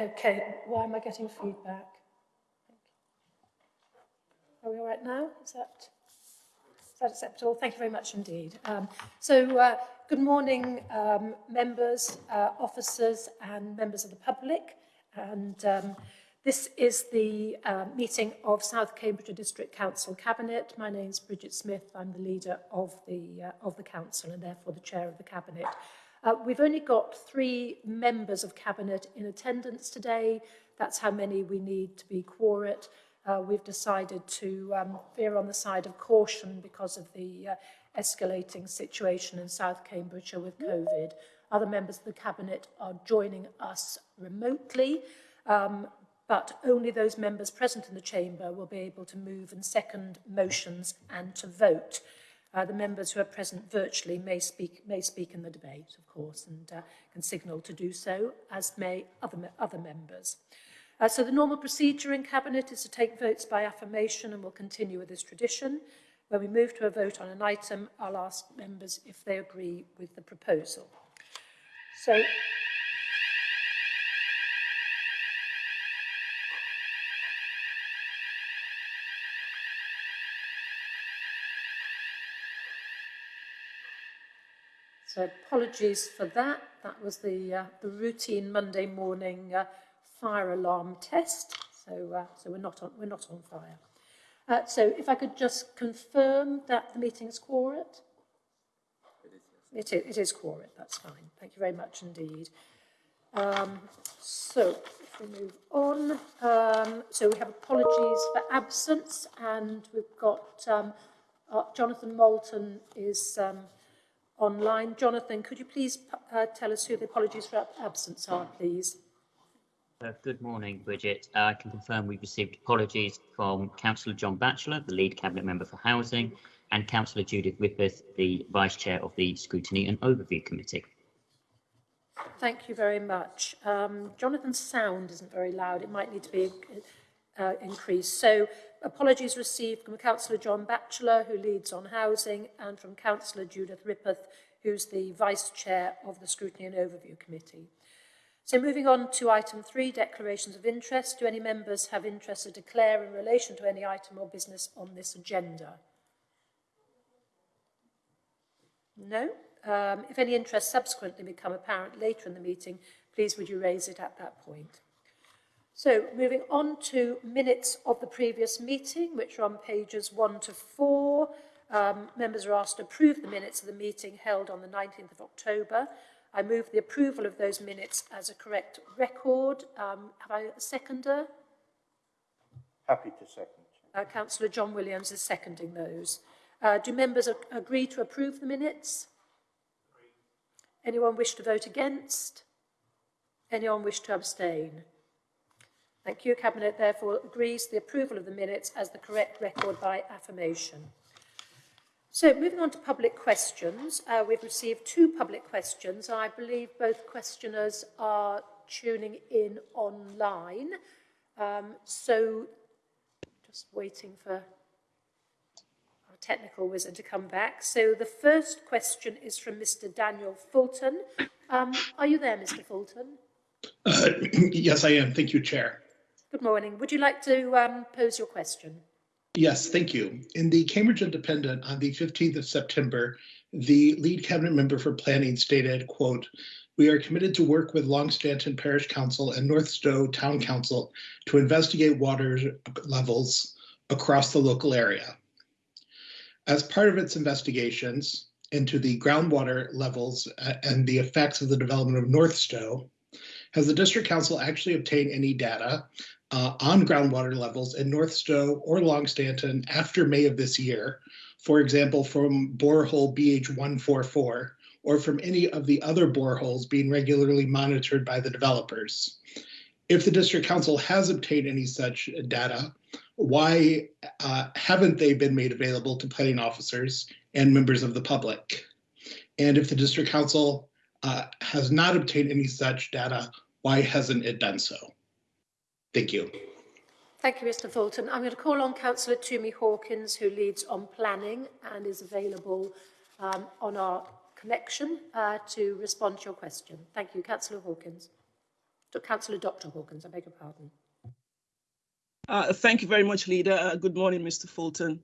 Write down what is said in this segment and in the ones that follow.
Okay, why am I getting feedback? Are we all right now? Is that, is that acceptable? Thank you very much indeed. Um, so, uh, good morning, um, members, uh, officers and members of the public. And um, this is the uh, meeting of South Cambridgeshire District Council Cabinet. My name is Bridget Smith. I'm the leader of the, uh, of the council and therefore the chair of the cabinet. Uh, we've only got three members of Cabinet in attendance today. That's how many we need to be quorate. Uh, we've decided to um, veer on the side of caution because of the uh, escalating situation in South Cambridgeshire with COVID. Other members of the Cabinet are joining us remotely, um, but only those members present in the chamber will be able to move and second motions and to vote. Uh, the members who are present virtually may speak, may speak in the debate, of course, and uh, can signal to do so, as may other, me other members. Uh, so the normal procedure in Cabinet is to take votes by affirmation and we'll continue with this tradition. When we move to a vote on an item, I'll ask members if they agree with the proposal. So So apologies for that. That was the, uh, the routine Monday morning uh, fire alarm test. So, uh, so we're, not on, we're not on fire. Uh, so if I could just confirm that the meeting is quorate. It is, it is quorate, that's fine. Thank you very much indeed. Um, so if we move on, um, so we have apologies for absence and we've got um, uh, Jonathan Moulton is um, online. Jonathan, could you please uh, tell us who the apologies for absence are, please? Uh, good morning, Bridget. Uh, I can confirm we've received apologies from Councillor John Batchelor, the lead cabinet member for housing, and Councillor Judith Rippeth, the vice chair of the Scrutiny and Overview Committee. Thank you very much. Um, Jonathan's sound isn't very loud. It might need to be uh, increased. So apologies received from Councillor John Batchelor, who leads on housing, and from Councillor Judith Rippeth, who's the Vice Chair of the Scrutiny and Overview Committee. So moving on to item three, declarations of interest. Do any members have interest to declare in relation to any item or business on this agenda? No? Um, if any interest subsequently become apparent later in the meeting, please would you raise it at that point. So moving on to minutes of the previous meeting, which are on pages 1 to 4. Um, members are asked to approve the minutes of the meeting held on the 19th of October. I move the approval of those minutes as a correct record. Um, have I a seconder? Happy to second. Uh, Councillor John Williams is seconding those. Uh, do members agree to approve the minutes? Anyone wish to vote against? Anyone wish to abstain? Thank you. Cabinet therefore agrees the approval of the minutes as the correct record by affirmation. So moving on to public questions, uh, we've received two public questions. I believe both questioners are tuning in online. Um, so just waiting for our technical wizard to come back. So the first question is from Mr. Daniel Fulton. Um, are you there, Mr. Fulton? Uh, yes, I am. Thank you, Chair. Good morning. Would you like to um, pose your question? Yes, thank you. In the Cambridge Independent on the 15th of September, the lead cabinet member for planning stated, quote, we are committed to work with Longstanton Parish Council and North Stowe Town Council to investigate water levels across the local area. As part of its investigations into the groundwater levels uh, and the effects of the development of North Stowe, has the district council actually obtained any data uh, on groundwater levels in North Stowe or Longstanton after May of this year, for example, from borehole BH144 or from any of the other boreholes being regularly monitored by the developers. If the district council has obtained any such data, why uh, haven't they been made available to planning officers and members of the public? And if the district council uh, has not obtained any such data, why hasn't it done so? Thank you. Thank you, Mr Fulton. I'm going to call on Councillor Tumi Hawkins, who leads on planning and is available um, on our connection uh, to respond to your question. Thank you, Councillor Hawkins. Councillor Dr Hawkins, I beg your pardon. Uh, Thank you very much, Leader. Uh, Good morning, Mr. Fulton.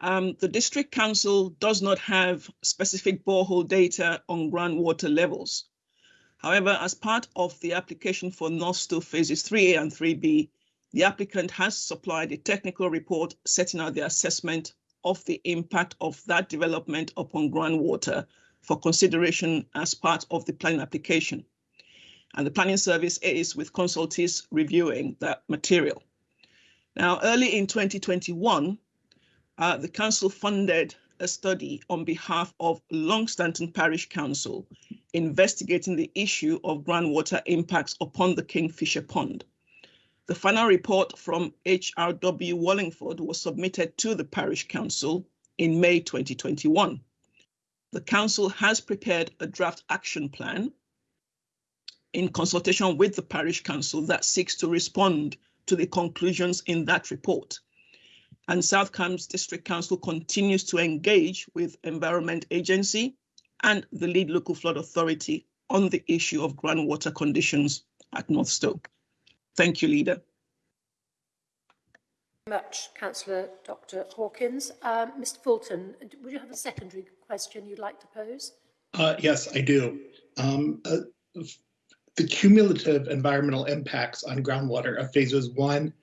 Um, The District Council does not have specific borehole data on groundwater levels. However, as part of the application for North Stowe Phases 3A and 3B, the applicant has supplied a technical report setting out the assessment of the impact of that development upon groundwater for consideration as part of the planning application. And the planning service is with consultees reviewing that material. Now, early in 2021, uh, the council funded a study on behalf of Longstanton Parish Council investigating the issue of groundwater impacts upon the Kingfisher Pond. The final report from HR Wallingford was submitted to the Parish Council in May 2021. The council has prepared a draft action plan in consultation with the Parish Council that seeks to respond to the conclusions in that report. And South Cambs District Council continues to engage with Environment Agency and the lead local flood authority on the issue of groundwater conditions at North Stowe. Thank you, Leader. much, Councillor Dr Hawkins. Um, Mr Fulton, would you have a secondary question you'd like to pose? Uh, yes, I do. Um, uh, the cumulative environmental impacts on groundwater of phases one,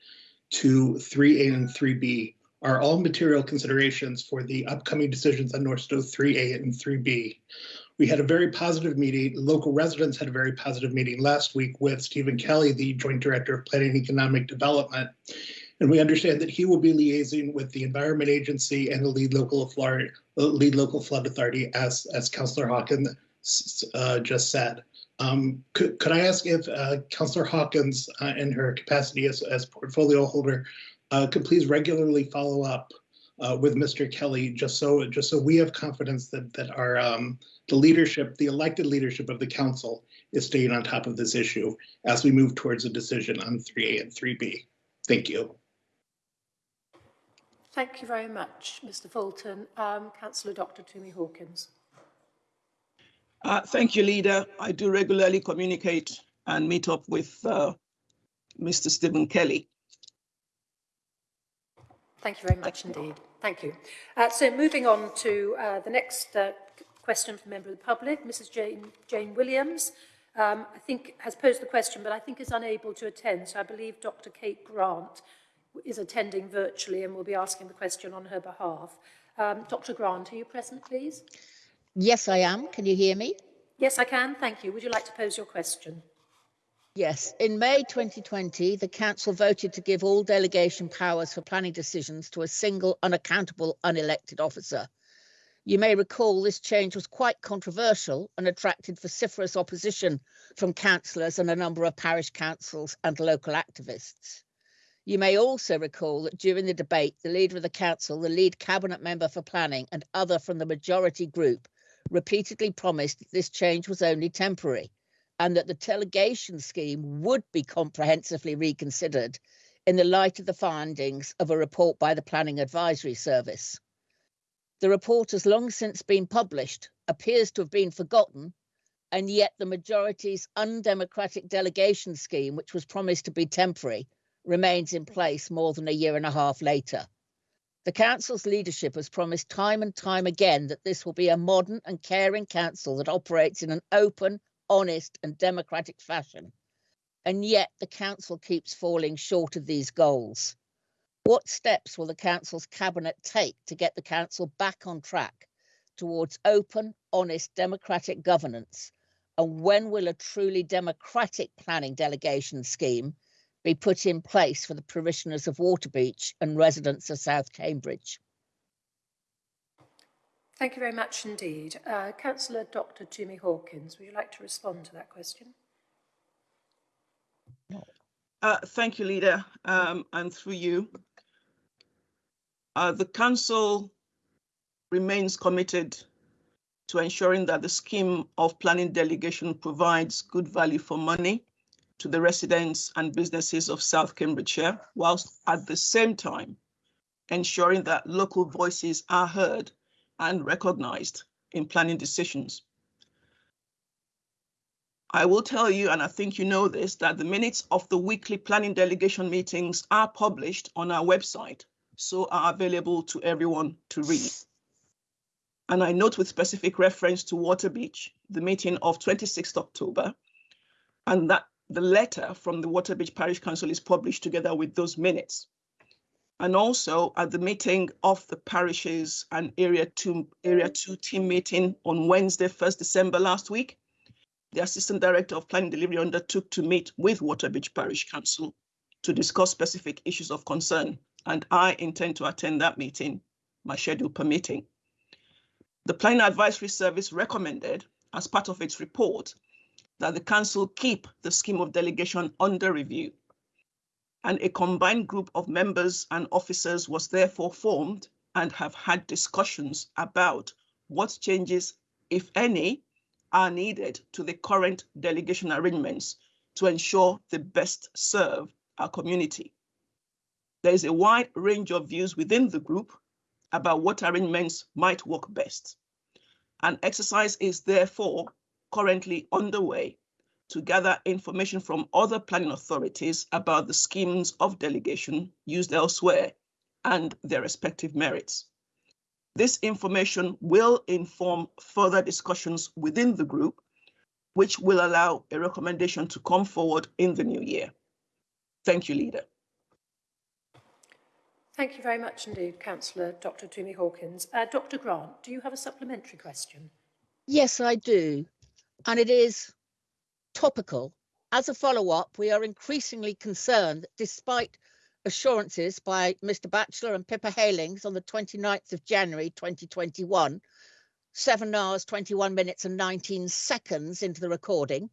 two, three A, and three B are all material considerations for the upcoming decisions on North Stowe three A and three B. We had a very positive meeting. Local residents had a very positive meeting last week with Stephen Kelly, the Joint Director of Planning and Economic Development. And we understand that he will be liaising with the Environment Agency and the lead local Florida, lead local flood authority, as as Councillor Hawkins uh, just said. Um, could, could I ask if uh, Councillor Hawkins, uh, in her capacity as, as portfolio holder, uh, could please regularly follow up uh, with Mr. Kelly, just so just so we have confidence that that our um, the leadership, the elected leadership of the council, is staying on top of this issue as we move towards a decision on 3A and 3B. Thank you. Thank you very much, Mr Fulton. Um, Councillor Dr Tumi Hawkins. Uh, thank you, Leader. I do regularly communicate and meet up with uh, Mr. Stephen Kelly. Thank you very much indeed. Thank you. Uh, so moving on to uh, the next uh, question from a member of the public, Mrs Jane, Jane Williams, um, I think has posed the question, but I think is unable to attend. So I believe Dr Kate Grant is attending virtually and will be asking the question on her behalf. Um, Dr Grant, are you present, please? Yes, I am. Can you hear me? Yes, I can. Thank you. Would you like to pose your question? Yes. In May 2020, the Council voted to give all delegation powers for planning decisions to a single unaccountable unelected officer. You may recall this change was quite controversial and attracted vociferous opposition from councillors and a number of parish councils and local activists. You may also recall that during the debate, the leader of the council, the lead cabinet member for planning, and other from the majority group repeatedly promised that this change was only temporary and that the delegation scheme would be comprehensively reconsidered in the light of the findings of a report by the Planning Advisory Service. The report has long since been published, appears to have been forgotten, and yet the majority's undemocratic delegation scheme, which was promised to be temporary, remains in place more than a year and a half later. The council's leadership has promised time and time again that this will be a modern and caring council that operates in an open, honest, and democratic fashion. And yet the council keeps falling short of these goals. What steps will the council's cabinet take to get the council back on track towards open, honest, democratic governance? And when will a truly democratic planning delegation scheme be put in place for the parishioners of Waterbeach and residents of South Cambridge? Thank you very much indeed. Uh, Councillor Dr Tumi Hawkins, would you like to respond to that question? Uh, thank you, Leader, um, and through you. Uh, the Council remains committed to ensuring that the scheme of planning delegation provides good value for money to the residents and businesses of South Cambridgeshire, whilst at the same time ensuring that local voices are heard and recognized in planning decisions. I will tell you, and I think you know this, that the minutes of the weekly planning delegation meetings are published on our website, so are available to everyone to read. And I note with specific reference to Waterbeach, the meeting of 26th October, and that the letter from the Waterbeach Parish Council is published together with those minutes. And also at the meeting of the parishes and Area 2, Area 2 team meeting on Wednesday, 1st December last week, the Assistant Director of Planning Delivery undertook to meet with Waterbeach Parish Council to discuss specific issues of concern, and I intend to attend that meeting, my schedule permitting. The Planning Advisory Service recommended, as part of its report, that the council keep the scheme of delegation under review. And a combined group of members and officers was therefore formed and have had discussions about what changes, if any, are needed to the current delegation arrangements to ensure the best serve our community. There is a wide range of views within the group about what arrangements might work best. An exercise is therefore currently underway to gather information from other planning authorities about the schemes of delegation used elsewhere and their respective merits. This information will inform further discussions within the group, which will allow a recommendation to come forward in the new year. Thank you, Leader. Thank you very much indeed, Councillor Dr Tumi Hawkins. Uh, Dr Grant, do you have a supplementary question? Yes, I do. And it is topical. As a follow-up, we are increasingly concerned that despite assurances by Mr Batchelor and Pippa Heylings on the 29th of January 2021, 7 hours, 21 minutes and 19 seconds into the recording,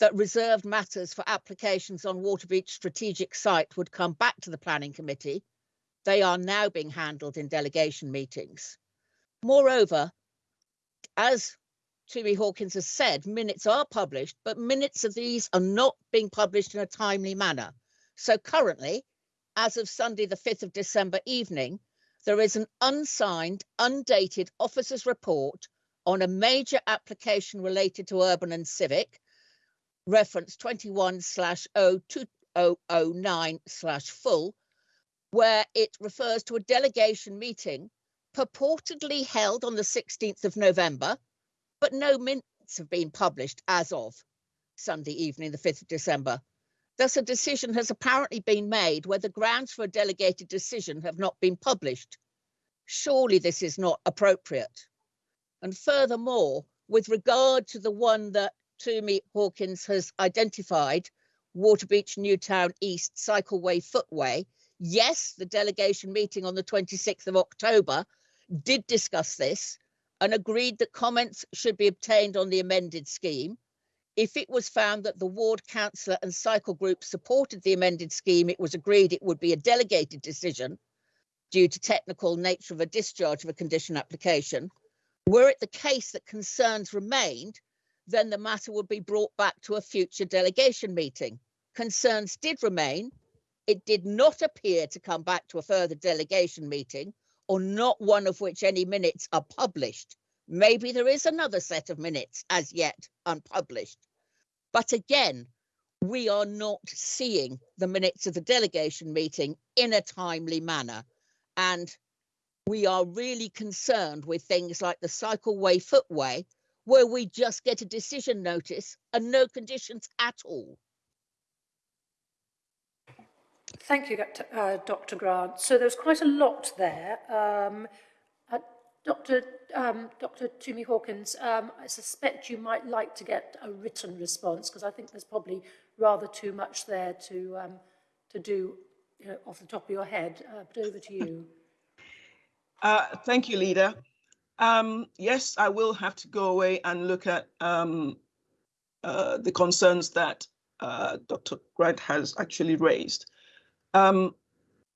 that reserved matters for applications on Waterbeach strategic site would come back to the planning committee. They are now being handled in delegation meetings. Moreover, as Tumi Hawkins has said, minutes are published, but minutes of these are not being published in a timely manner. So currently, as of Sunday, the 5th of December evening, there is an unsigned, undated officer's report on a major application related to urban and civic, reference 21 slash 02009 slash full, where it refers to a delegation meeting purportedly held on the 16th of November, but no minutes have been published as of Sunday evening, the 5th of December. Thus, a decision has apparently been made where the grounds for a delegated decision have not been published. Surely this is not appropriate. And furthermore, with regard to the one that Tumi Hawkins has identified, Waterbeach Newtown East Cycleway Footway, yes, the delegation meeting on the 26th of October did discuss this, and agreed that comments should be obtained on the amended scheme. If it was found that the ward councillor and cycle group supported the amended scheme, it was agreed it would be a delegated decision due to technical nature of a discharge of a condition application. Were it the case that concerns remained, then the matter would be brought back to a future delegation meeting. Concerns did remain. It did not appear to come back to a further delegation meeting, or not one of which any minutes are published. Maybe there is another set of minutes as yet unpublished. But again, we are not seeing the minutes of the delegation meeting in a timely manner. And we are really concerned with things like the cycleway footway, where we just get a decision notice and no conditions at all. Thank you, Dr, uh, Dr Grant. So there's quite a lot there. Um, uh, Dr, um, Dr Tumi Hawkins, um, I suspect you might like to get a written response because I think there's probably rather too much there to, um, to do you know, off the top of your head. Uh, but over to you. Uh, thank you, Leader. Um, yes, I will have to go away and look at um, uh, the concerns that uh, Dr. Grant has actually raised. Um,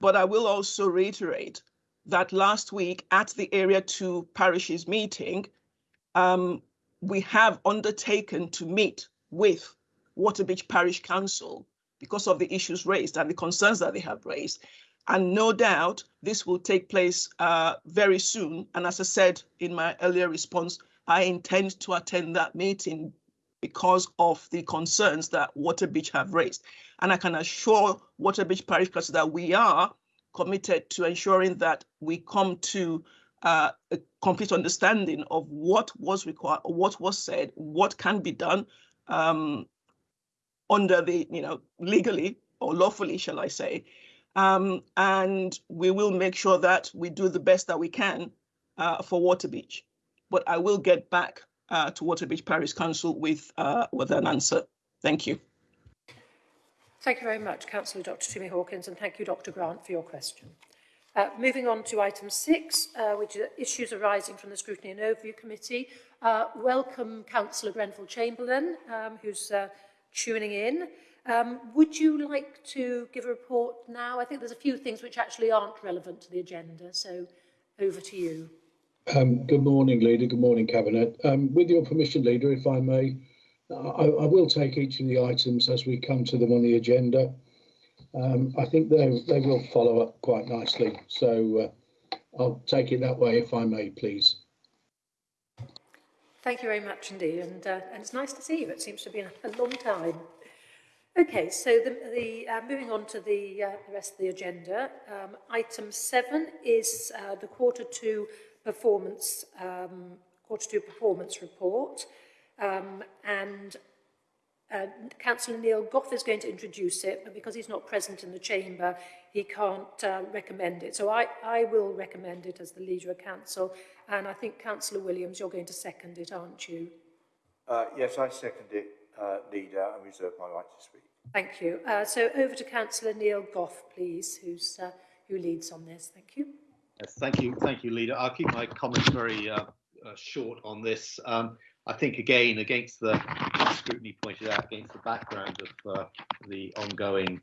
but I will also reiterate that last week at the Area 2 parishes meeting, um, we have undertaken to meet with Waterbeach Parish Council because of the issues raised and the concerns that they have raised. And no doubt this will take place uh, very soon. And as I said in my earlier response, I intend to attend that meeting because of the concerns that Waterbeach have raised. And I can assure Waterbeach Parish Council that we are committed to ensuring that we come to uh, a complete understanding of what was required, what was said, what can be done um, under the, you know, legally or lawfully, shall I say. Um, and we will make sure that we do the best that we can uh, for Waterbeach. But I will get back uh, to Waterbeach Parish Council with, uh, with an answer. Thank you. Thank you very much, Councillor Dr Toomey Hawkins, and thank you, Dr Grant, for your question. Uh, moving on to item six, uh, which are issues arising from the Scrutiny and Overview Committee. Uh, welcome, Councillor Grenfell Chamberlain, um, who's uh, tuning in. Um, would you like to give a report now? I think there's a few things which actually aren't relevant to the agenda, so over to you. Um, good morning, Leader. Good morning, Cabinet. Um, with your permission, Leader, if I may, I, I will take each of the items as we come to them on the agenda. Um, I think they, they will follow up quite nicely. So uh, I'll take it that way, if I may, please. Thank you very much indeed, and, uh, and it's nice to see you. It seems to have been a long time. Okay, so the, the, uh, moving on to the, uh, the rest of the agenda, um, item seven is uh, the quarter two performance, um, quarter two performance report, um, and uh, Councillor Neil Gough is going to introduce it, but because he's not present in the chamber, he can't uh, recommend it. So I, I will recommend it as the leader of council, and I think Councillor Williams, you're going to second it, aren't you? Uh, yes, I second it, uh, leader, and reserve my right to speak. Thank you. Uh, so over to Councillor Neil Gough, please, who's, uh, who leads on this. Thank you. Yes, thank you, thank you, leader. I'll keep my comments very uh, uh, short on this. Um, I think again, against the scrutiny pointed out, against the background of uh, the ongoing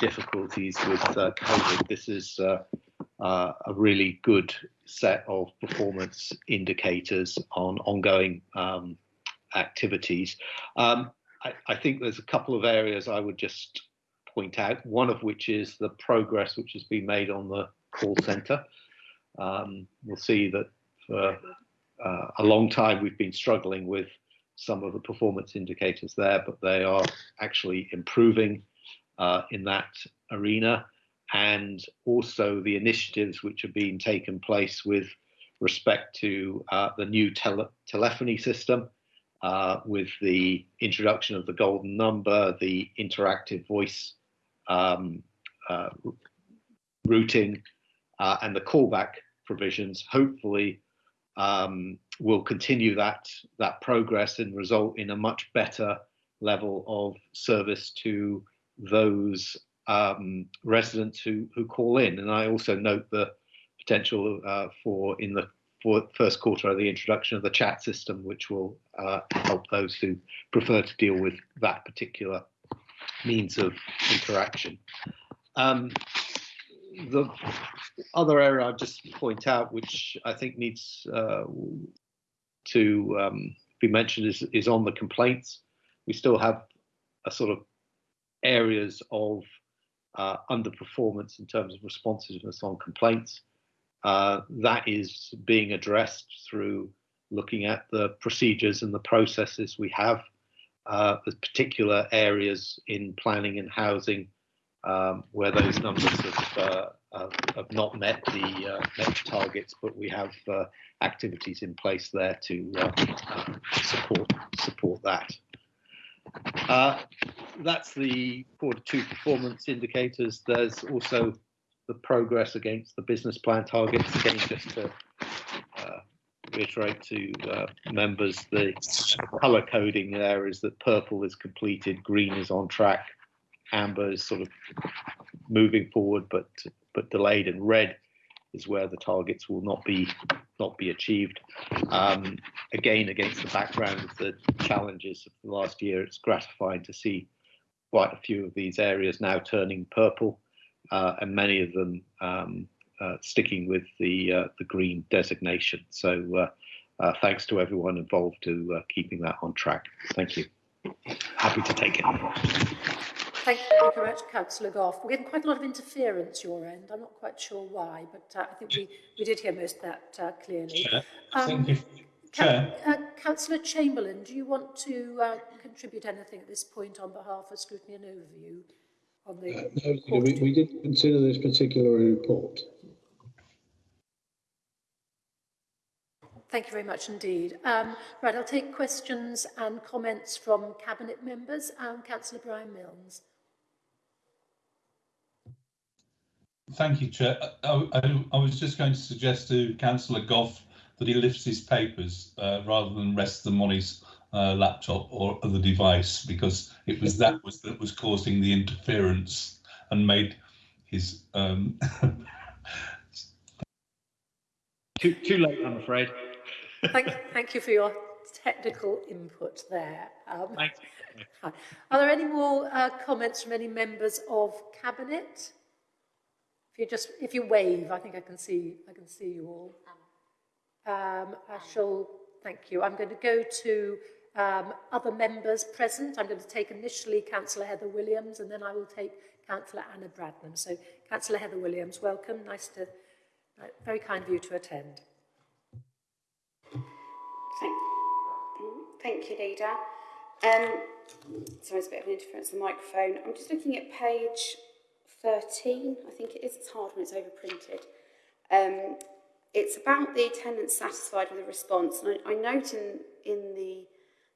difficulties with uh, COVID, this is uh, uh, a really good set of performance indicators on ongoing um, activities. Um, I, I think there's a couple of areas I would just point out, one of which is the progress which has been made on the call centre. Um, we'll see that for uh, a long time we've been struggling with some of the performance indicators there, but they are actually improving uh, in that arena. And also the initiatives which are being taken place with respect to uh, the new tele telephony system, uh, with the introduction of the golden number, the interactive voice um, uh, routing, uh, and the callback provisions, hopefully um, will continue that that progress and result in a much better level of service to those um, residents who who call in. And I also note the potential uh, for in the for first quarter of the introduction of the chat system, which will uh, help those who prefer to deal with that particular means of interaction. Um, the other area I'll just point out, which I think needs uh, to um, be mentioned, is, is on the complaints. We still have a sort of areas of uh, underperformance in terms of responsiveness on complaints. Uh, that is being addressed through looking at the procedures and the processes we have. Uh, there's particular areas in planning and housing um, where those numbers have, uh, have, not met the uh, met targets, but we have uh, activities in place there to uh, support support that. that's the quarter two performance indicators. There's also the progress against the business plan targets. Again, just to uh, reiterate to uh, members, the colour coding there is that purple is completed, green is on track, amber is sort of moving forward but but delayed, and red is where the targets will not be not be achieved. Um, again, against the background of the challenges of the last year, it's gratifying to see quite a few of these areas now turning purple uh, and many of them um, uh, sticking with the uh, the green designation. So uh, uh, thanks to everyone involved to uh, keeping that on track. Thank you. Happy to take it. Thank you very much, Councillor Gough. We're getting quite a lot of interference your end. I'm not quite sure why, but I think we, we did hear most of that clearly. Um, Chair. Uh, Councillor Chamberlain, do you want to uh, contribute anything at this point on behalf of scrutiny and overview on the Uh, no, Leader, we, we didn't consider this particular report. Thank you very much indeed. Um, right, I'll take questions and comments from Cabinet members. Um, Councillor Brian Milnes. Thank you, Chair. I, I, I was just going to suggest to Councillor Gough that he lifts his papers uh, rather than rest them on his uh, laptop or other device because it was that was that was causing the interference and made his um, Too, too late, I'm afraid. Thank, thank you for your technical input there. Um, Thanks. Are there any more uh, comments from any members of Cabinet? If you just, if you wave, I think I can see, I can see you all. Um, I shall, thank you. I'm going to go to um, other members present. I'm going to take initially Councillor Heather Williams and then I will take Councillor Anna Bradnam. So Councillor Heather Williams, welcome. Nice to, uh, very kind of you to attend. Thank, thank you, Leader. Um, sorry, there's a bit of an interference with the microphone. I'm just looking at page 13, I think it is. It's hard when it's overprinted. Um, it's about the tenants satisfied with the response. And I, I note in, in the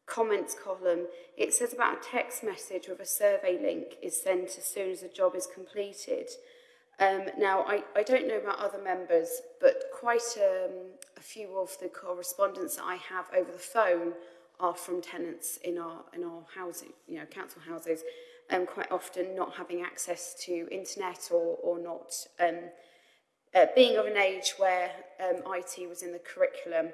comments column, it says about a text message with a survey link is sent as soon as the job is completed. Um, now, I, I don't know about other members, but quite um, a few of the correspondence that I have over the phone are from tenants in our, in our housing, you know, council houses um, quite often not having access to internet or, or not um, uh, being of an age where um, IT was in the curriculum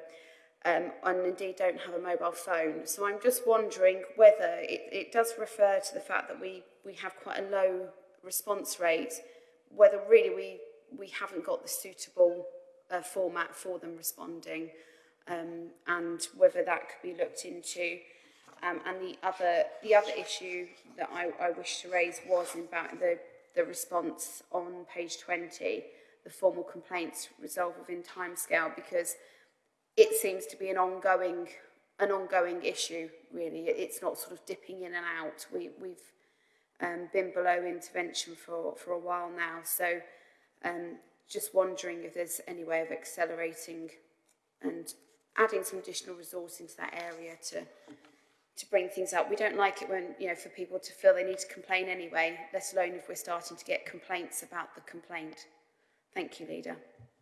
um, and indeed don't have a mobile phone. So I'm just wondering whether it, it does refer to the fact that we, we have quite a low response rate, whether really we, we haven't got the suitable uh, format for them responding um, and whether that could be looked into. Um, and the other, the other issue that I, I wish to raise was about the, the response on page 20, the formal complaints resolved within timescale, because it seems to be an ongoing, an ongoing issue, really. It's not sort of dipping in and out. We, we've um, been below intervention for, for a while now, so um, just wondering if there's any way of accelerating and adding some additional resource into that area to to bring things up. We don't like it when, you know, for people to feel they need to complain anyway, let alone if we're starting to get complaints about the complaint. Thank you, Leader.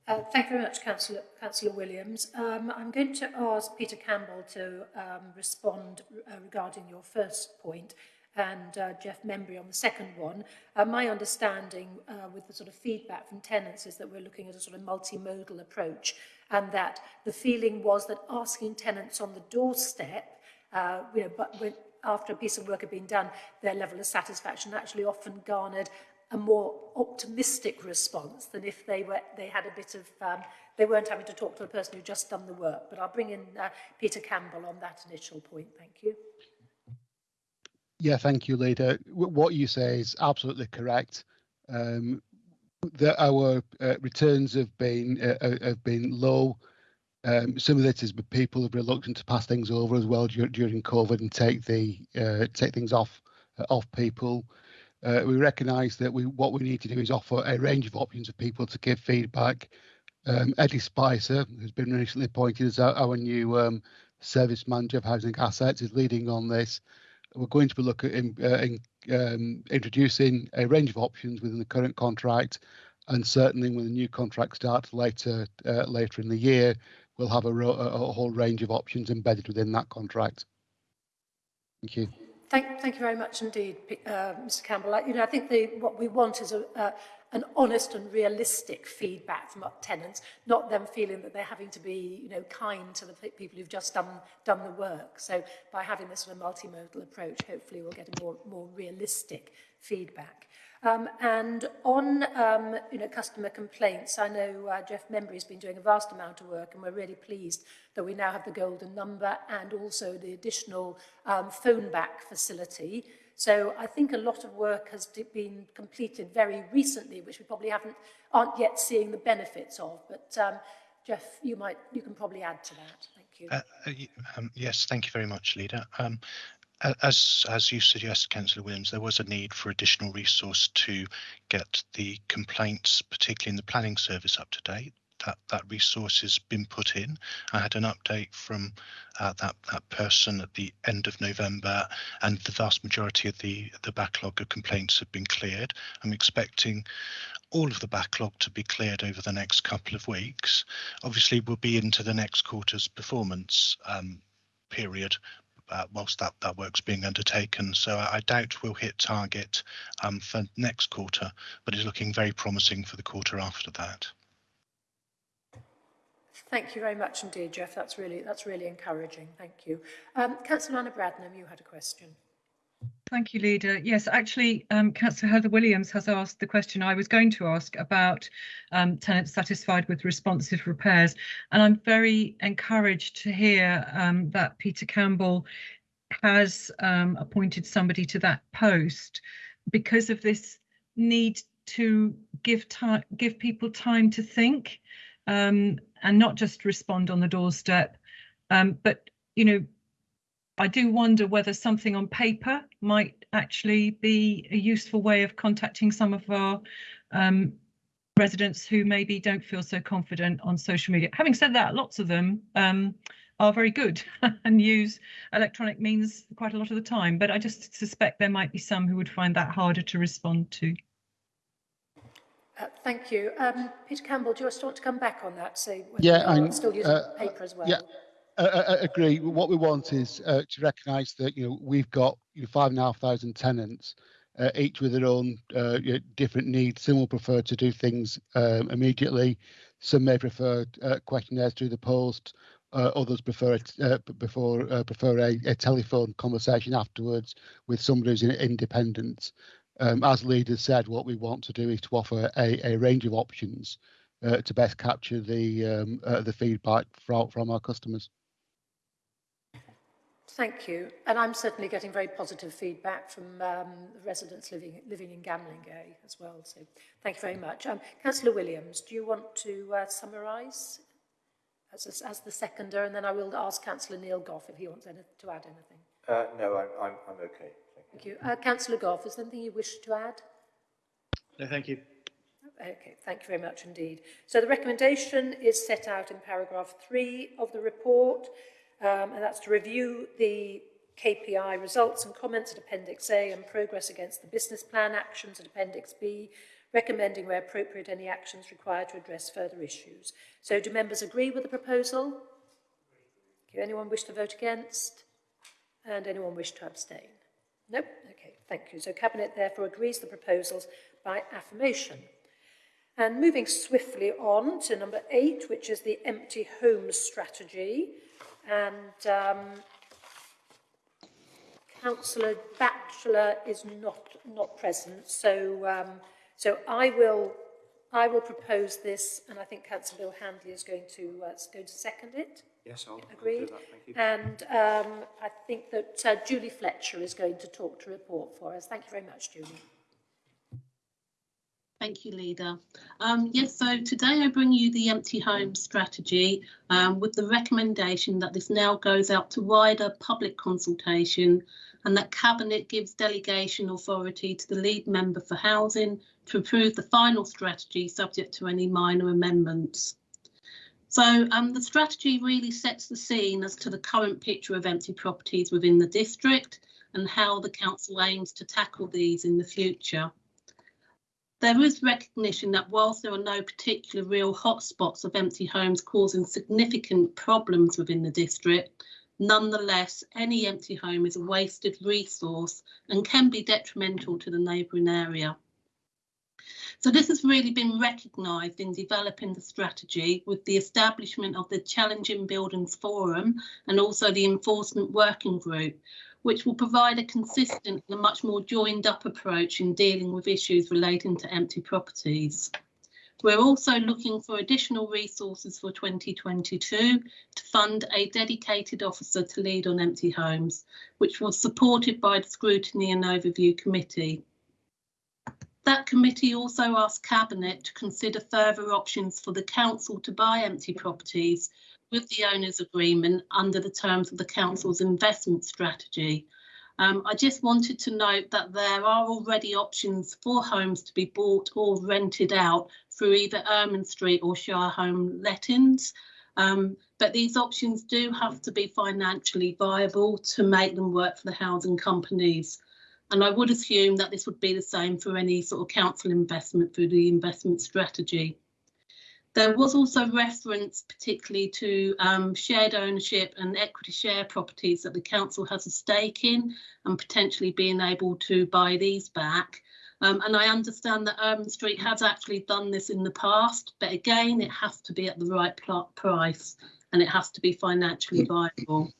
Uh, thank you very much, Councillor, Councillor Williams. Um, I'm going to ask Peter Campbell to um, respond uh, regarding your first point and uh, Jeff Membery on the second one. Uh, my understanding uh, with the sort of feedback from tenants is that we're looking at a sort of multimodal approach and that the feeling was that asking tenants on the doorstep uh, you know, but when, after a piece of work had been done, their level of satisfaction actually often garnered a more optimistic response than if they were they had a bit of um, they weren't having to talk to the person who just done the work. But I'll bring in uh, Peter Campbell on that initial point. Thank you. Yeah, thank you, Leader. What you say is absolutely correct. Um, the, our uh, returns have been uh, have been low um, some of it is people are reluctant to pass things over as well during, during COVID and take the uh, take things off uh, off people. Uh, we recognise that we what we need to do is offer a range of options for people to give feedback. Um, Eddie Spicer, who's been recently appointed as our, our new um, service manager of housing assets, is leading on this. We're going to be looking at uh, in, um, introducing a range of options within the current contract, and certainly when the new contract starts later uh, later in the year, we'll have a, a whole range of options embedded within that contract. Thank you. Thank, thank you very much indeed, uh, Mr Campbell. I, you know, I think the, what we want is a, uh, an honest and realistic feedback from our tenants, not them feeling that they're having to be, you know, kind to the people who've just done, done the work. So by having this sort of multimodal approach, hopefully we'll get a more, more realistic feedback. Um, and on um, you know, customer complaints, I know uh, Jeff Membry has been doing a vast amount of work and we're really pleased that we now have the golden number and also the additional um, phone back facility. So I think a lot of work has been completed very recently, which we probably haven't, aren't yet seeing the benefits of. But um, Jeff, you might, you can probably add to that. Thank you. Uh, uh um, yes, thank you very much, Lida. Um, as as you suggest, Councillor Williams, there was a need for additional resource to get the complaints, particularly in the planning service, up to date. That that resource has been put in. I had an update from uh, that that person at the end of November, and the vast majority of the the backlog of complaints have been cleared. I'm expecting all of the backlog to be cleared over the next couple of weeks. Obviously, we'll be into the next quarter's performance um, period uh, whilst that, that work's being undertaken. So I, I doubt we'll hit target um, for next quarter, but it's looking very promising for the quarter after that. Thank you very much indeed, Jeff. That's really that's really encouraging. Thank you. Um, Councillor Anna Bradnam, you had a question. Thank you, Leader. Yes, actually, um, Councillor Heather Williams has asked the question I was going to ask about um, tenants satisfied with responsive repairs. And I'm very encouraged to hear um, that Peter Campbell has um, appointed somebody to that post because of this need to give time, give people time to think um, and not just respond on the doorstep. Um, but, you know, I do wonder whether something on paper might actually be a useful way of contacting some of our um, residents who maybe don't feel so confident on social media. Having said that, lots of them um, are very good and use electronic means quite a lot of the time, but I just suspect there might be some who would find that harder to respond to. Uh, thank you. Um, Peter Campbell, do you want to come back on that? Say whether Yeah, I'm, still using uh, paper as well. Yeah, I, agree. What we want is uh, to recognise that you know we've got you know, five and a half thousand tenants, uh, each with their own uh, you know, different needs. Some will prefer to do things um, immediately. Some may prefer uh, questionnaires through the post. Uh, others prefer it, uh, before prefer a, a telephone conversation afterwards with somebody who's in, independent. Um, as leaders said, what we want to do is to offer a, a range of options to best capture the um, the feedback from from our customers. Thank you. And I'm certainly getting very positive feedback from um, residents living living in Gamlingay as well. So thank you very much. Um, Councillor Williams, do you want to uh, summarise as, a, as the seconder? And then I will ask Councillor Neil Gough if he wants any, to add anything. Uh, no, I'm, I'm, I'm okay. Thank you. Uh, Councillor Goff, is there anything you wish to add? No, thank you. Okay, thank you very much indeed. So the recommendation is set out in paragraph three of the report, um, and that's to review the KPI results and comments at Appendix A and progress against the business plan actions at Appendix B, recommending where appropriate any actions required to address further issues. So do members agree with the proposal? Do anyone wish to vote against? And anyone wish to abstain? Nope. Okay, thank you. So Cabinet therefore agrees the proposals by affirmation. And moving swiftly on to number eight, which is the empty homes strategy. and um, Councillor Batchelor is not not present. So um, so I will I will propose this, and I think Councillor Bill Handley is going to uh, going to second it. Yes, I'll, agree. I'll do that. Thank you. And um, I think that uh, Julie Fletcher is going to talk to report for us. Thank you very much, Julie. Thank you, Leader. Um, yes, so today I bring you the empty home strategy um, with the recommendation that this now goes out to wider public consultation and that Cabinet gives delegation authority to the lead member for housing to approve the final strategy subject to any minor amendments. So um, the strategy really sets the scene as to the current picture of empty properties within the district and how the council aims to tackle these in the future. There is recognition that whilst there are no particular real hotspots of empty homes causing significant problems within the district, nonetheless, any empty home is a wasted resource and can be detrimental to the neighbouring area. So this has really been recognised in developing the strategy with the establishment of the Challenging Buildings Forum and also the Enforcement Working Group, which will provide a consistent and much more joined up approach in dealing with issues relating to empty properties. We're also looking for additional resources for 2022 to fund a dedicated officer to lead on empty homes, which was supported by the Scrutiny and Overview Committee. That committee also asked Cabinet to consider further options for the council to buy empty properties with the owners agreement under the terms of the council's investment strategy. Um, I just wanted to note that there are already options for homes to be bought or rented out through either Ermine Street or Shire Home lettings. Um, but these options do have to be financially viable to make them work for the housing companies. And I would assume that this would be the same for any sort of council investment through the investment strategy. There was also reference particularly to um, shared ownership and equity share properties that the council has a stake in and potentially being able to buy these back. Um, and I understand that Ermine Street has actually done this in the past, but again, it has to be at the right price and it has to be financially viable.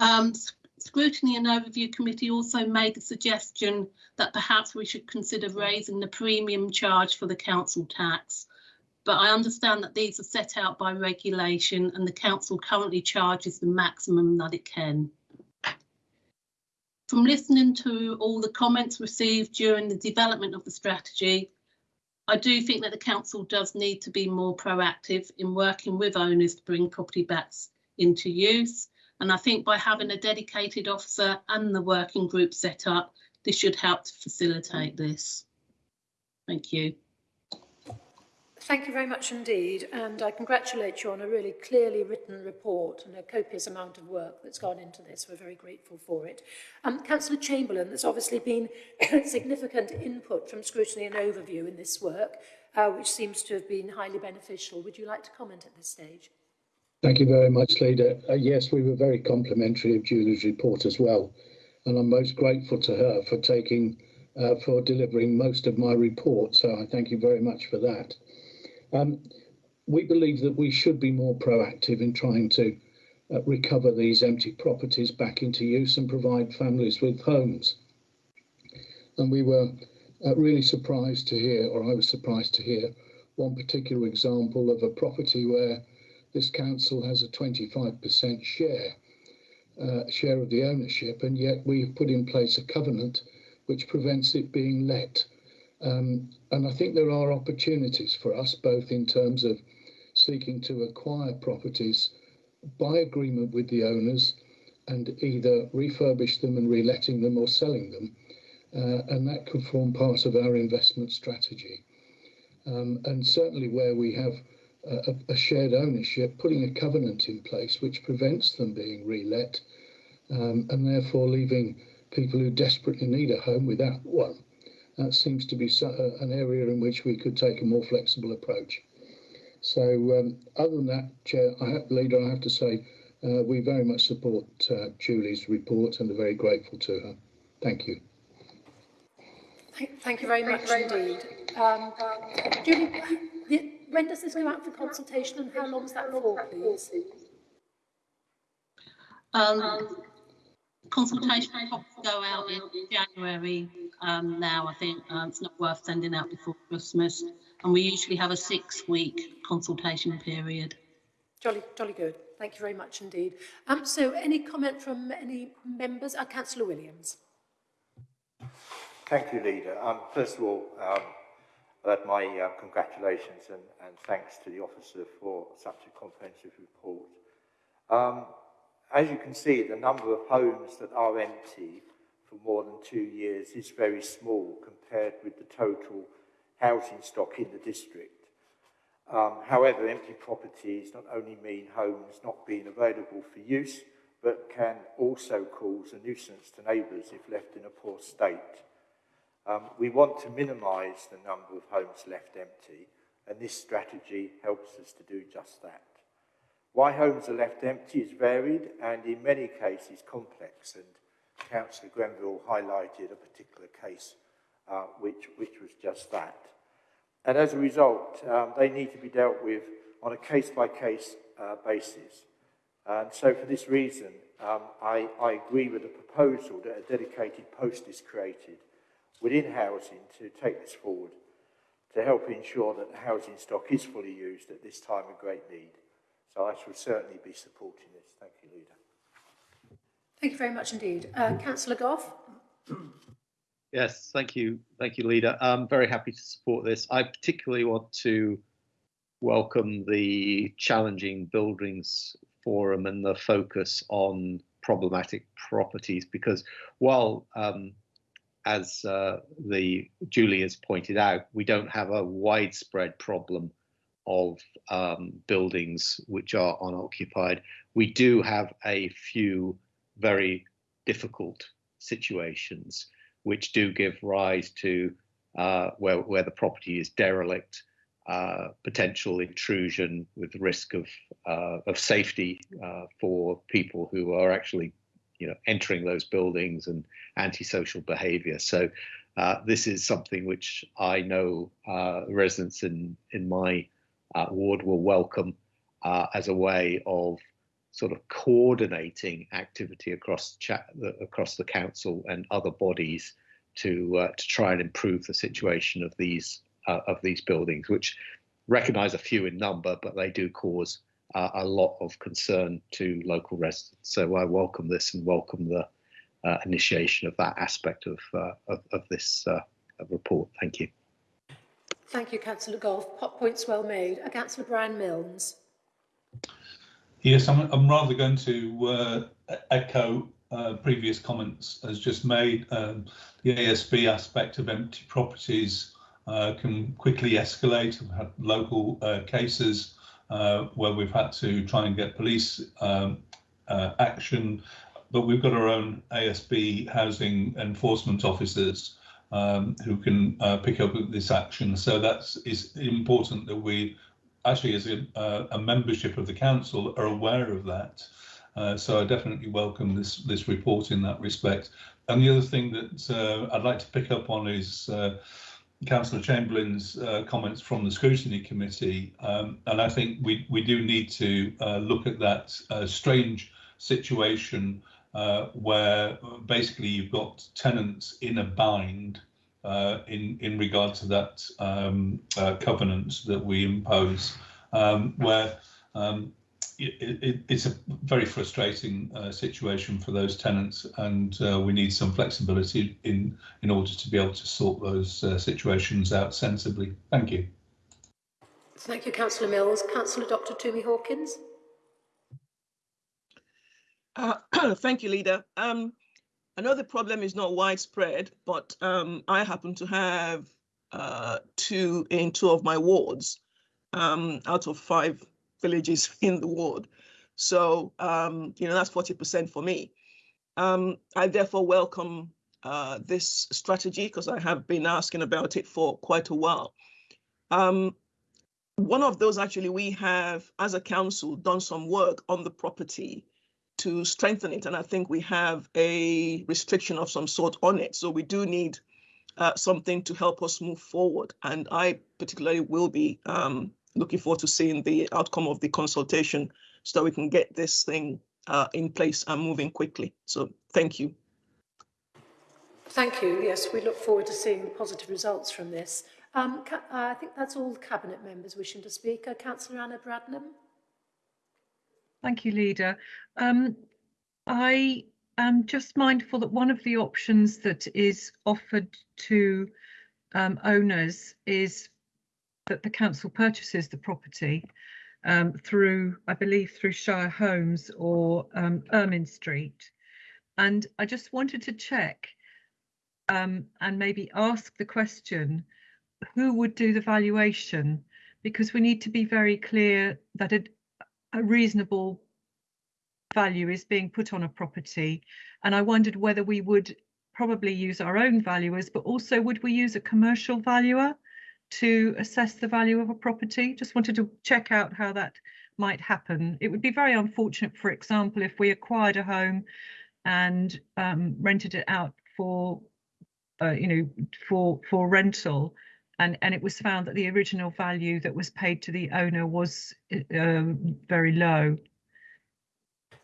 Um, Scrutiny and Overview Committee also made the suggestion that perhaps we should consider raising the premium charge for the council tax but I understand that these are set out by regulation and the council currently charges the maximum that it can. From listening to all the comments received during the development of the strategy, I do think that the council does need to be more proactive in working with owners to bring property backs into use. And I think by having a dedicated officer and the working group set up, this should help to facilitate this. Thank you. Thank you very much indeed, and I congratulate you on a really clearly written report and a copious amount of work that's gone into this. We're very grateful for it. Um, Councillor Chamberlain, there's obviously been significant input from scrutiny and overview in this work, uh, which seems to have been highly beneficial. Would you like to comment at this stage? Thank you very much, Leader. Uh, yes, we were very complimentary of Julie's report as well, and I'm most grateful to her for taking, uh, for delivering most of my report. So I thank you very much for that. Um, we believe that we should be more proactive in trying to uh, recover these empty properties back into use and provide families with homes. And we were uh, really surprised to hear, or I was surprised to hear, one particular example of a property where this council has a 25% share uh, share of the ownership, and yet we've put in place a covenant which prevents it being let. Um, and I think there are opportunities for us, both in terms of seeking to acquire properties by agreement with the owners and either refurbish them and reletting them or selling them. Uh, and that could form part of our investment strategy. Um, and certainly where we have a, a, shared ownership, putting a covenant in place which prevents them being relet um, and therefore leaving people who desperately need a home without one that seems to be uh, an area in which we could take a more flexible approach. So um, other than that, Chair, I have, Leader, I have to say uh, we very much support uh, Julie's report and are very grateful to her. Thank you. Thank, thank you very much indeed. Um, Julie, when does this go out for consultation and how long is that for, please? Um, consultation will go out in January um, now. I think um, it's not worth sending out before Christmas. And we usually have a six week consultation period. Jolly, jolly good. Thank you very much indeed. Um, so any comment from any members? Uh, Councillor Williams. Thank you, Leader. Um, first of all, um, I'd add my uh, congratulations and, and thanks to the officer for such a comprehensive report. As you can see, the number of homes that are empty for more than two years is very small compared with the total housing stock in the district. Um, however, empty properties not only mean homes not being available for use, but can also cause a nuisance to neighbours if left in a poor state. Um, we want to minimise the number of homes left empty, and this strategy helps us to do just that. Why homes are left empty is varied and in many cases complex and Councillor Grenville highlighted a particular case uh, which, which was just that. And as a result, um, they need to be dealt with on a case-by-case -case, uh, basis. And so for this reason, um, I, I agree with the proposal that a dedicated post is created within housing to take this forward to help ensure that the housing stock is fully used at this time of great need. So I shall certainly be supporting this. Thank you, Leader. Thank you very much indeed. Uh, Councillor Gough. Yes, thank you. Thank you, Leader. I'm very happy to support this. I particularly want to welcome the challenging buildings forum and the focus on problematic properties because while um, as uh, the Julie has pointed out, we don't have a widespread problem of um, buildings which are unoccupied. We do have a few very difficult situations which do give rise to uh, where, where the property is derelict, uh, potential intrusion with risk of, uh, of safety uh, for people who are actually you know, entering those buildings and antisocial behavior. So uh, this is something which I know uh, residents in, in my ward will welcome as a way of sort of coordinating activity across the, across the council and other bodies to uh, to try and improve the situation of these uh, of these buildings, which recognise a few in number, but they do cause uh, a lot of concern to local residents. So I welcome this and welcome the uh, initiation of that aspect of uh, of, of, this uh, report. Thank you. Thank you, Councillor Gough. Pot points well made. Councillor Brian Milnes. Yes, I'm, I'm rather going to echo uh, previous comments as just made, um, the ASB aspect of empty properties uh, can quickly escalate. We've had local uh, cases uh, where we've had to try and get police um, uh, action, but we've got our own ASB housing enforcement officers um, who can pick up this action. So that's is important that we actually as a, a membership of the council are aware of that. Uh, so I definitely welcome this this report in that respect. And the other thing that uh, I'd like to pick up on is uh, Councillor Chamberlain's uh, comments from the scrutiny committee, um, and I think we we do need to uh, look at that strange situation where basically you've got tenants in a bind in in regard to that um, covenant that we impose, um, where um, it, it, it's a very frustrating uh, situation for those tenants, and uh, we need some flexibility in in order to be able to sort those uh, situations out sensibly. Thank you. Thank you, Councillor Mills. Councillor Dr. Tumi Hawkins. Uh, thank you, Leader. Um, I know the problem is not widespread, but um, I happen to have uh, two in two of my wards um, out of five villages in the ward. So, um, you know, that's 40% for me. Um, I therefore welcome uh, this strategy because I have been asking about it for quite a while. Um, one of those actually we have, as a council, done some work on the property to strengthen it. And I think we have a restriction of some sort on it. So we do need uh, something to help us move forward. And I particularly will be um, looking forward to seeing the outcome of the consultation so that we can get this thing uh, in place and moving quickly. So thank you. Thank you. Yes, we look forward to seeing the positive results from this. Um, uh, I think that's all the Cabinet members wishing to speak. Uh, Councillor Anna Bradnam. Thank you, Leader. Um, I am just mindful that one of the options that is offered to um, owners is that the council purchases the property um, through, I believe, through Shire Homes or um, Ermine Street. And I just wanted to check um, and maybe ask the question, who would do the valuation? Because we need to be very clear that a, a reasonable value is being put on a property. And I wondered whether we would probably use our own valuers, but also would we use a commercial valuer? to assess the value of a property. Just wanted to check out how that might happen. It would be very unfortunate, for example, if we acquired a home and um, rented it out for, uh, you know, for for rental, and and it was found that the original value that was paid to the owner was um, very low.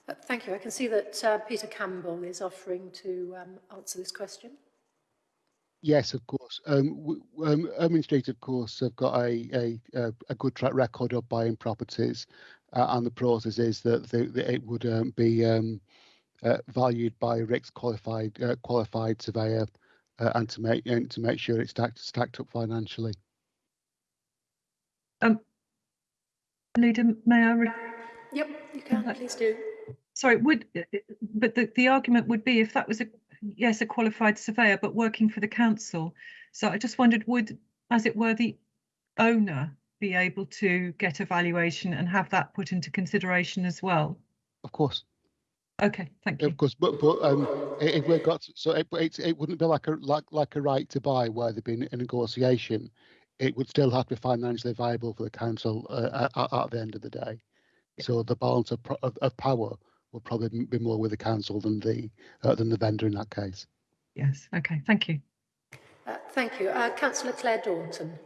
Uh, thank you. I can see that uh, Peter Campbell is offering to um, answer this question. Yes, of course. Um, um, Ermine Street, of course, have got a, a, a good track record of buying properties, uh, and the process is that, the, that it would um, be um, uh, valued by a RICS qualified uh, qualified surveyor, uh, and to make and to make sure it's stacked stacked up financially. Um, Leader, may I? Re- Yep, you can, please do. Sorry, would, but the, the argument would be if that was a, yes, a qualified surveyor, but working for the council. So I just wondered, would, as it were, the owner be able to get a valuation and have that put into consideration as well? Of course. Okay, thank you. Of course, but but um, if we got so it, it it wouldn't be like a like like a right to buy where there'd been a negotiation. It would still have to be financially viable for the council uh, at, at the end of the day. So the balance of, of, of power will probably be more with the council than the uh, than the vendor in that case. Yes. Okay. Thank you. Uh, thank you. Uh, Councillor Claire Daunton.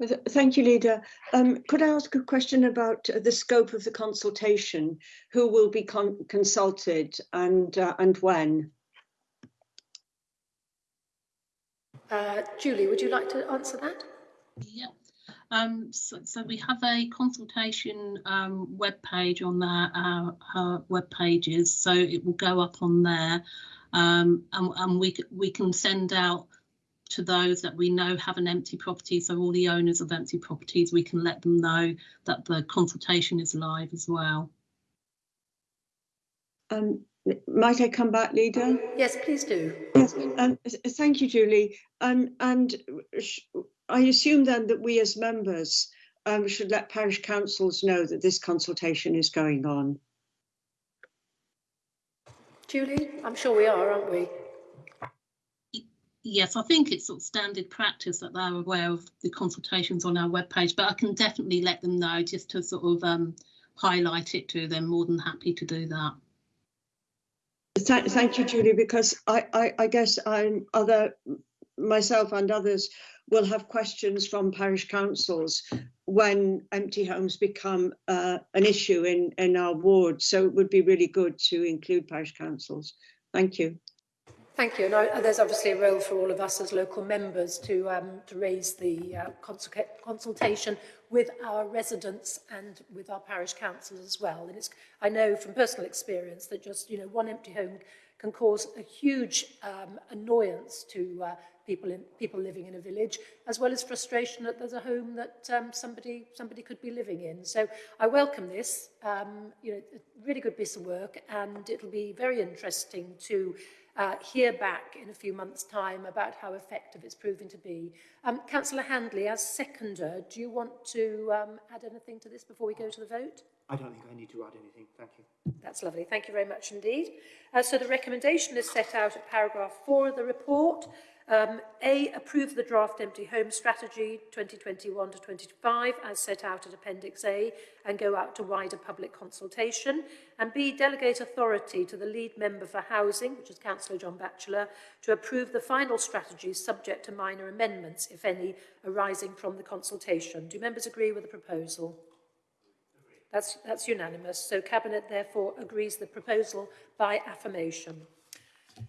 Thank you, Leader. Um, could I ask a question about the scope of the consultation? Who will be con consulted and uh, and when? Uh, Julie, would you like to answer that? Yeah. Um, so, so, we have a consultation um, web page on our, our, our, web pages, so it will go up on there, um, and, and we we can send out to those that we know have an empty property. So all the owners of empty properties, we can let them know that the consultation is live as well. Um, might I come back, Leader? Yes, please do. Yes, um, thank you, Julie. Um, and I assume then that we as members um, should let parish councils know that this consultation is going on. Julie, I'm sure we are, aren't we? Yes, I think it's sort of standard practice that they're aware of the consultations on our webpage, but I can definitely let them know just to sort of um, highlight it to them. More than happy to do that. Thank, thank you, Julie, because I, I, I guess I'm other myself and others will have questions from parish councils when empty homes become uh, an issue in, in our ward. So it would be really good to include parish councils. Thank you. Thank you. And I, there's obviously a role for all of us as local members to, um, to raise the uh, consultation with our residents and with our parish councils as well. And it's, I know from personal experience that just, you know, one empty home can cause a huge um, annoyance to uh, people in, people living in a village, as well as frustration that there's a home that um, somebody somebody could be living in. So I welcome this. Um, you know, a really good piece of work, and it'll be very interesting to uh, hear back in a few months' time about how effective it's proven to be. Um, Councillor Handley, as seconder, do you want to um, add anything to this before we go to the vote? I don't think I need to add anything. Thank you. That's lovely. Thank you very much indeed. Uh, so the recommendation is set out at paragraph four of the report. Um, A, approve the draft empty home strategy 2021 to 25 as set out at Appendix A and go out to wider public consultation. And B, delegate authority to the lead member for housing, which is Councillor John Batchelor, to approve the final strategy subject to minor amendments, if any, arising from the consultation. Do members agree with the proposal? That's, that's unanimous. So Cabinet therefore agrees the proposal by affirmation.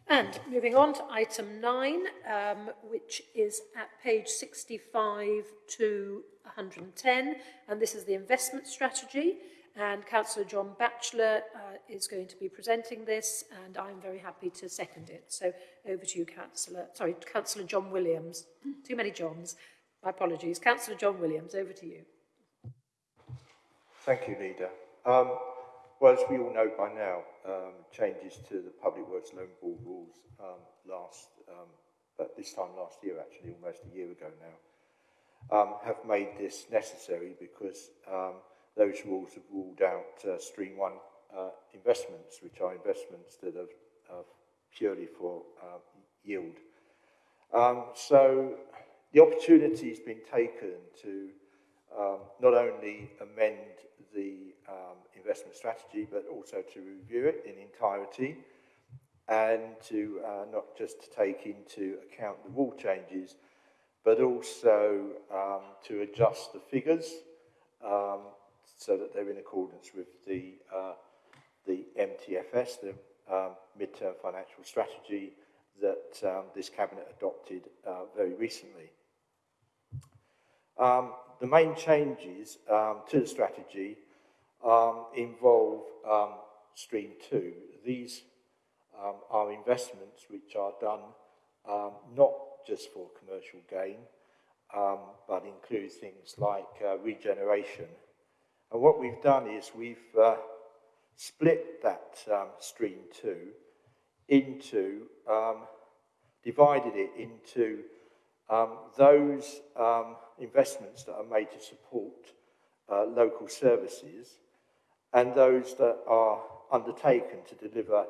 And moving on to item 9, um, which is at page 65 to 110, and this is the investment strategy. And Councillor John Batchelor uh, is going to be presenting this, and I'm very happy to second it. So over to you, Councillor. Sorry, Councillor John Williams. Too many Johns. My apologies. Councillor John Williams, over to you. Thank you, Leader. Um, well, as we all know by now, um, changes to the Public Works Loan Board rules um, last, um, but this time last year, actually, almost a year ago now, um, have made this necessary because um, those rules have ruled out uh, Stream 1 uh, investments, which are investments that are uh, purely for uh, yield. So the opportunity has been taken to not only amend the um, investment strategy, but also to review it in entirety and to uh, not just take into account the rule changes, but also um, to adjust the figures um, so that they're in accordance with the, uh, the MTFS, the um, Midterm Financial Strategy that um, this Cabinet adopted uh, very recently. Um, the main changes um, to the strategy um, involve um, Stream 2. These um, are investments which are done um, not just for commercial gain, um, but include things like uh, regeneration And what we've done is we've uh, split that um, stream two into, divided it into those investments that are made to support uh, local services and those that are undertaken to deliver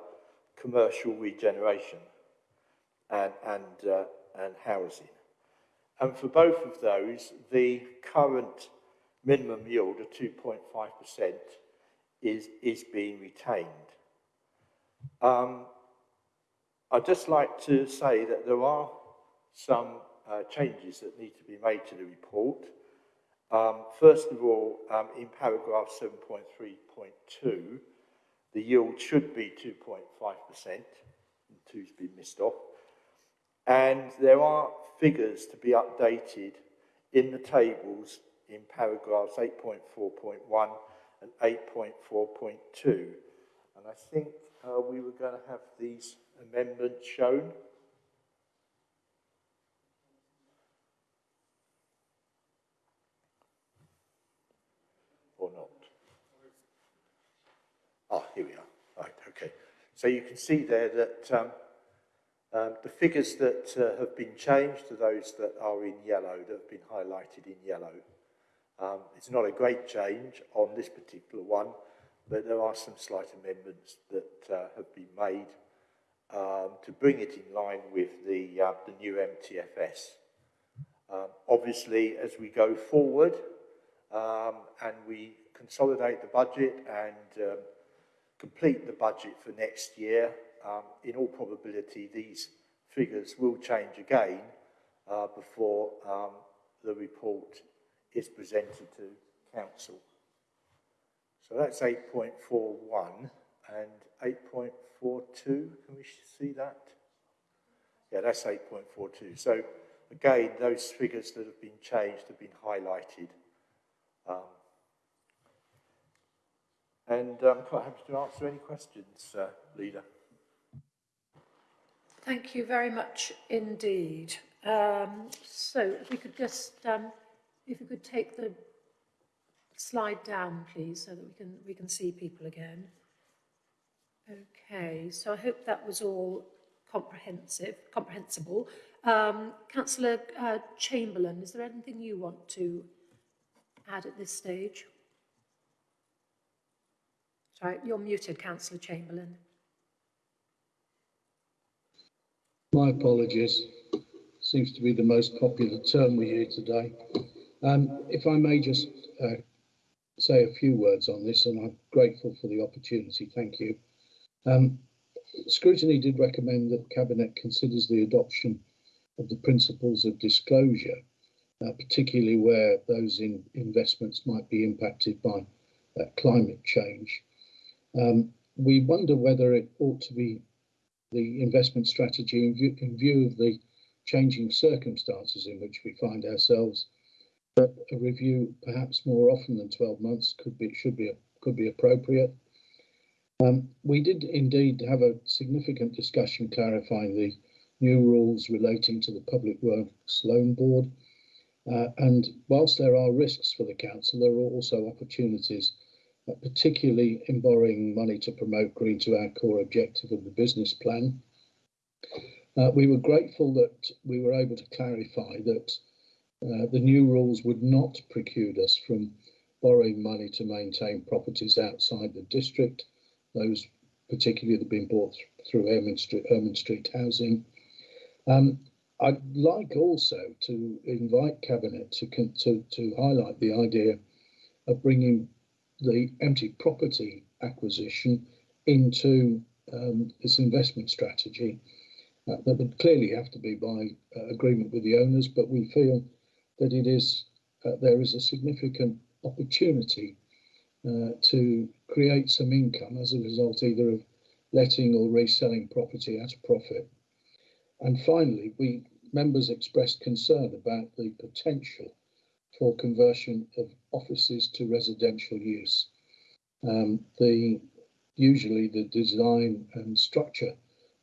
commercial regeneration and, and, uh, and housing. And for both of those, the current minimum yield of 2.5% is, is being retained. Um, I'd just like to say that there are some uh, changes that need to be made to the report. Um, first of all, um, in paragraph 7.3.2, the yield should be 2.5%, and two's been missed off. And there are figures to be updated in the tables in paragraphs 8.4.1 and 8.4.2. And I think uh, we were going to have these amendments shown. Or not. Ah, here we are. Right, okay. So you can see there that um, um, the figures that uh, have been changed are those that are in yellow, that have been highlighted in yellow. Um, it's not a great change on this particular one, but there are some slight amendments that uh, have been made um, to bring it in line with the, uh, the new MTFS. Um, obviously, as we go forward um, and we consolidate the budget and um, complete the budget for next year, um, in all probability, these figures will change again uh, before um, the report is presented to council. So that's 8.41 and 8.42. Can we see that? Yeah, that's 8.42. So again, those figures that have been changed have been highlighted. Um, and I'm quite happy to answer any questions, uh, Leader. Thank you very much indeed. Um, so if we could just, um, if we could take the slide down, please, so that we can, we can see people again. Okay, so I hope that was all comprehensive, comprehensible. Um, Councillor uh, Chamberlain, is there anything you want to add at this stage? Sorry, you're muted, Councillor Chamberlain. My apologies. Seems to be the most popular term we hear today. Um, if I may just uh, say a few words on this, and I'm grateful for the opportunity. Thank you. Um, scrutiny did recommend that Cabinet considers the adoption of the principles of disclosure, uh, particularly where those in investments might be impacted by uh, climate change. Um, we wonder whether it ought to be the investment strategy in view, in view of the changing circumstances in which we find ourselves. But a review, perhaps more often than 12 months, could be should be could be appropriate. Um, we did indeed have a significant discussion clarifying the new rules relating to the Public Works Loan Board. Uh, and whilst there are risks for the council, there are also opportunities particularly in borrowing money to promote green to our core objective of the business plan. Uh, we were grateful that we were able to clarify that uh, the new rules would not preclude us from borrowing money to maintain properties outside the district, those particularly that have been bought through Ermine Street, Street housing. Um, I'd like also to invite Cabinet to, to, to highlight the idea of bringing the empty property acquisition into um, this investment strategy. Uh, that would clearly have to be by uh, agreement with the owners, but we feel that it is uh, there is a significant opportunity uh, to create some income as a result either of letting or reselling property at a profit. And finally, we members expressed concern about the potential for conversion of offices to residential use. Um, the usually the design and structure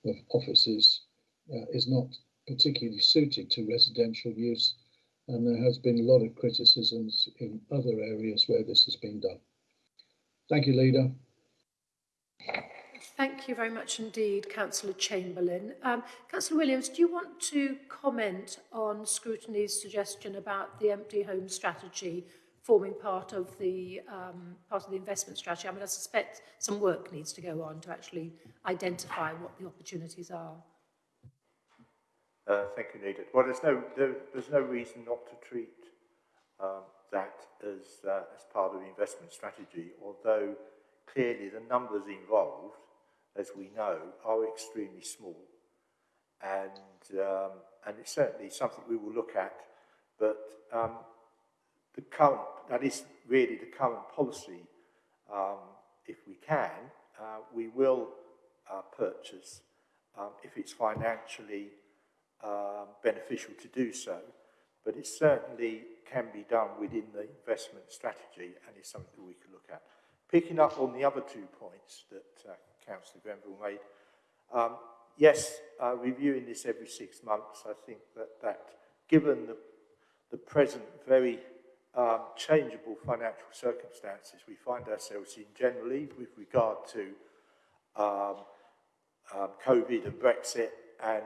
of offices uh, is not particularly suited to residential use, and there has been a lot of criticisms in other areas where this has been done. Thank you, Leader. Thank you very much indeed, Councillor Chamberlain. Um, Councillor Williams, do you want to comment on scrutiny's suggestion about the empty home strategy forming part of the um, part of the investment strategy? I mean, I suspect some work needs to go on to actually identify what the opportunities are. Uh, thank you, Nita. Well, there's no there, there's no reason not to treat um, that as uh, as part of the investment strategy, although clearly the numbers involved as we know, are extremely small. And, um, and it's certainly something we will look at. But um, the current, that is really the current policy. Um, if we can, uh, we will uh, purchase um, if it's financially um, beneficial to do so. But it certainly can be done within the investment strategy and is something that we can look at. Picking up on the other two points that uh, Councillor Grenville made. Um, yes, uh, reviewing this every six months, I think that, that given the, the present very um, changeable financial circumstances we find ourselves in generally with regard to um, um, COVID and Brexit, and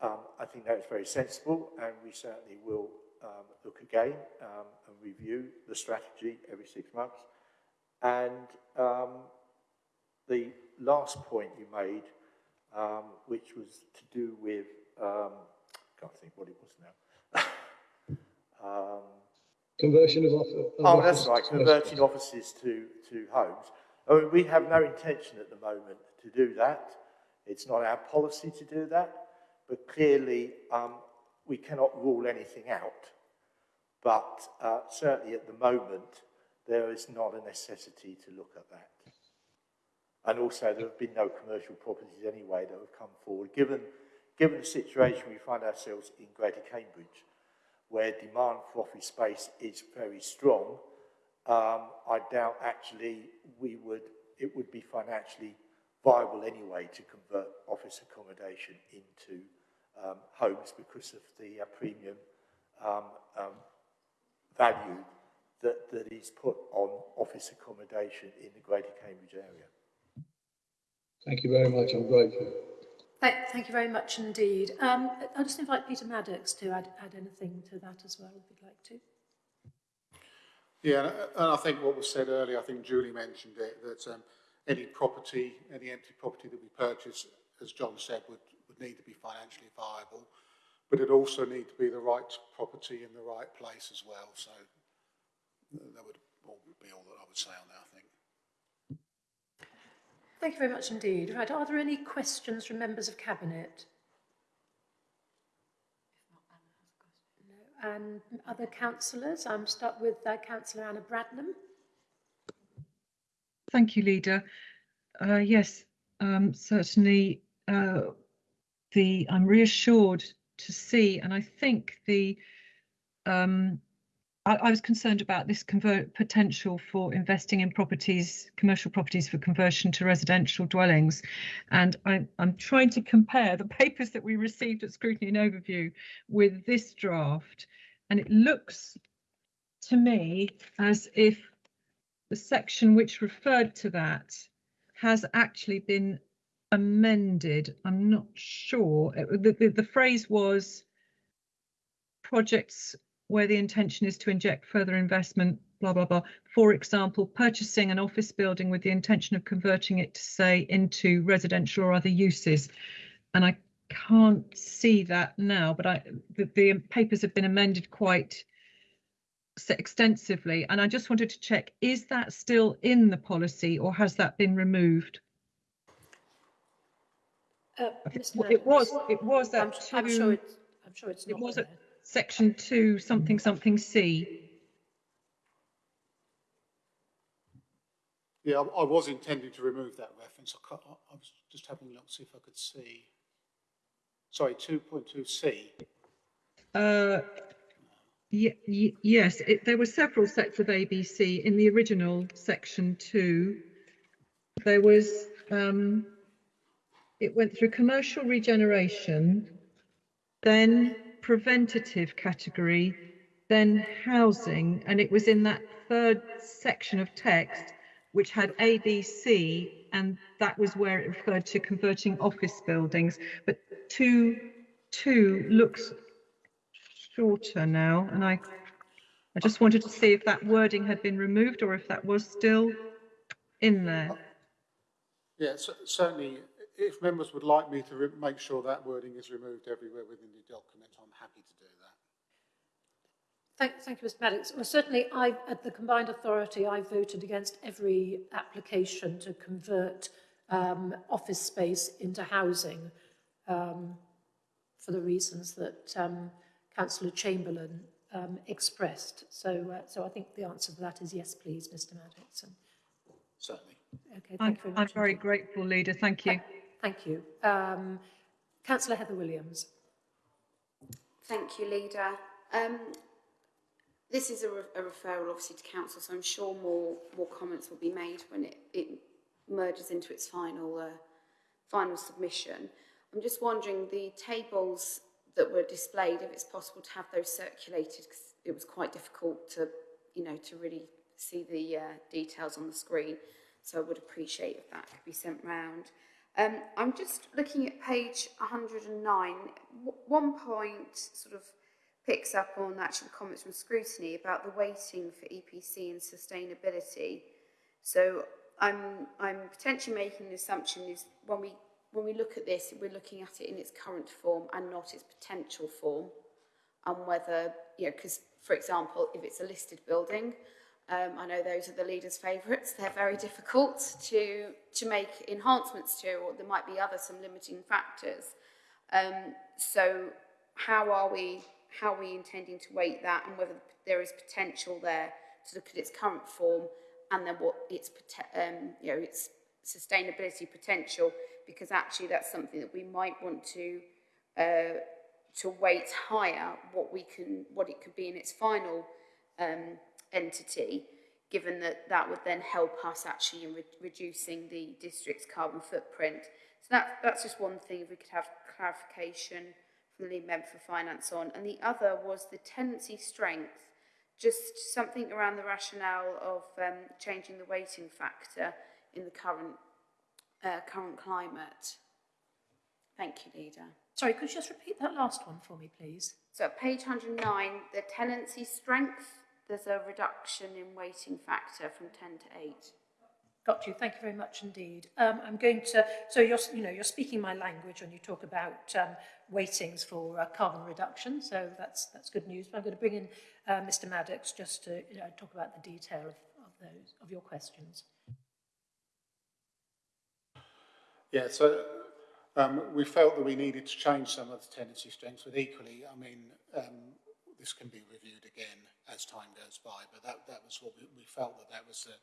um, I think that is very sensible, and we certainly will um, look again um, and review the strategy every six months. And the last point you made, um, which was to do with, um, I can't think what it was now. um, Conversion of, office. Oh, that's right, converting offices to, to homes. I mean, we have no intention at the moment to do that. It's not our policy to do that, but clearly um, we cannot rule anything out. But uh, certainly at the moment, there is not a necessity to look at that. And also there have been no commercial properties anyway that have come forward. Given, given the situation we find ourselves in Greater Cambridge, where demand for office space is very strong, um, I doubt actually we would, it would be financially viable anyway to convert office accommodation into um, homes because of the uh, premium um, um, value that, that is put on office accommodation in the Greater Cambridge area. Thank you very much. I'm grateful. Thank, thank you very much indeed. Um, I'll just invite Peter Maddox to add, add anything to that as well, if you'd like to. Yeah, and I think what was said earlier, I think Julie mentioned it, that um, any property, any empty property that we purchase, as John said, would, would need to be financially viable, but it also need to be the right property in the right place as well. So that would be all that I would say on that, I think. Thank you very much indeed. Right, are there any questions from members of Cabinet? No. And other councillors? I'm start with uh, Councillor Anna Bradnam. Thank you, Leader. Uh, yes, um, certainly uh, the I'm reassured to see, and I think the um, I, I was concerned about this convert potential for investing in properties, commercial properties for conversion to residential dwellings. And I, I'm trying to compare the papers that we received at Scrutiny and Overview with this draft. And it looks to me as if the section which referred to that has actually been amended. I'm not sure. The, the, the phrase was projects where the intention is to inject further investment, blah, blah, blah. For example, purchasing an office building with the intention of converting it to say into residential or other uses. And I can't see that now, but I, the, the papers have been amended quite extensively. And I just wanted to check, is that still in the policy or has that been removed? Uh, it was, it was that I'm, two, I'm sure it's, I'm sure it's it was at section two, something, something C. Yeah, I, I was intending to remove that reference. I, I, I was just having a look to see if I could see. Sorry, 2.2c. Uh, yes, it, there were several sets of ABC in the original section two. There was, um, it went through commercial regeneration, then preventative category, then housing, and it was in that third section of text which had ABC, and that was where it referred to converting office buildings. But two, two looks shorter now, and I, I just wanted to see if that wording had been removed or if that was still in there. Yeah, c- certainly, if members would like me to make sure that wording is removed everywhere within the document, I'm happy to do that. Thank, thank you, Mr Maddox. Well, certainly, I, at the combined authority, I voted against every application to convert um, office space into housing um, for the reasons that um, Councillor Chamberlain um, expressed. So, uh, so I think the answer to that is yes, please, Mr Maddox. Certainly. okay, thank I'm, you very I'm very grateful, Leader. Thank you. Thank you. Um, Councillor Heather Williams. Thank you, Leader. Um, this is a, re a referral, obviously, to council, so I'm sure more more comments will be made when it, it merges into its final uh, final submission. I'm just wondering the tables that were displayed, if it's possible to have those circulated, because it was quite difficult to, you know, to really see the uh, details on the screen. So I would appreciate if that could be sent round. Um, I'm just looking at page 109. One point sort of picks up on actually comments from scrutiny about the weighting for EPC and sustainability. So I'm, I'm potentially making the assumption is when we, when we look at this, we're looking at it in its current form and not its potential form. And whether, you know, because, for example, if it's a listed building, um, I know those are the leaders' favourites. They're very difficult to, to make enhancements to, or there might be other some limiting factors. Um, so how are we how are we intending to weight that and whether there is potential there to look at its current form and then what its um, you know its sustainability potential because actually that's something that we might want to uh, to weight higher what we can what it could be in its final um, entity given that that would then help us actually in re- reducing the district's carbon footprint so that that's just one thing if we could have clarification from the lead member for finance on and the other was the tenancy strength just something around the rationale of um, changing the weighting factor in the current uh, current climate. Thank you, Leader. Sorry, could you just repeat that last one for me, please? So at page 109, the tenancy strength, there's a reduction in weighting factor from 10 to 8. Got you. Thank you very much indeed. Um, I'm going to, so you're, you know, you're speaking my language when you talk about um, weightings for uh, carbon reduction, so that's, that's good news. But I'm going to bring in uh, Mr Maddox just to you know, talk about the detail of, of those, of your questions. Yeah, so um, we felt that we needed to change some of the tenancy strengths, but equally, I mean, um, this can be reviewed again as time goes by, but that, that was what we, we felt that that was the,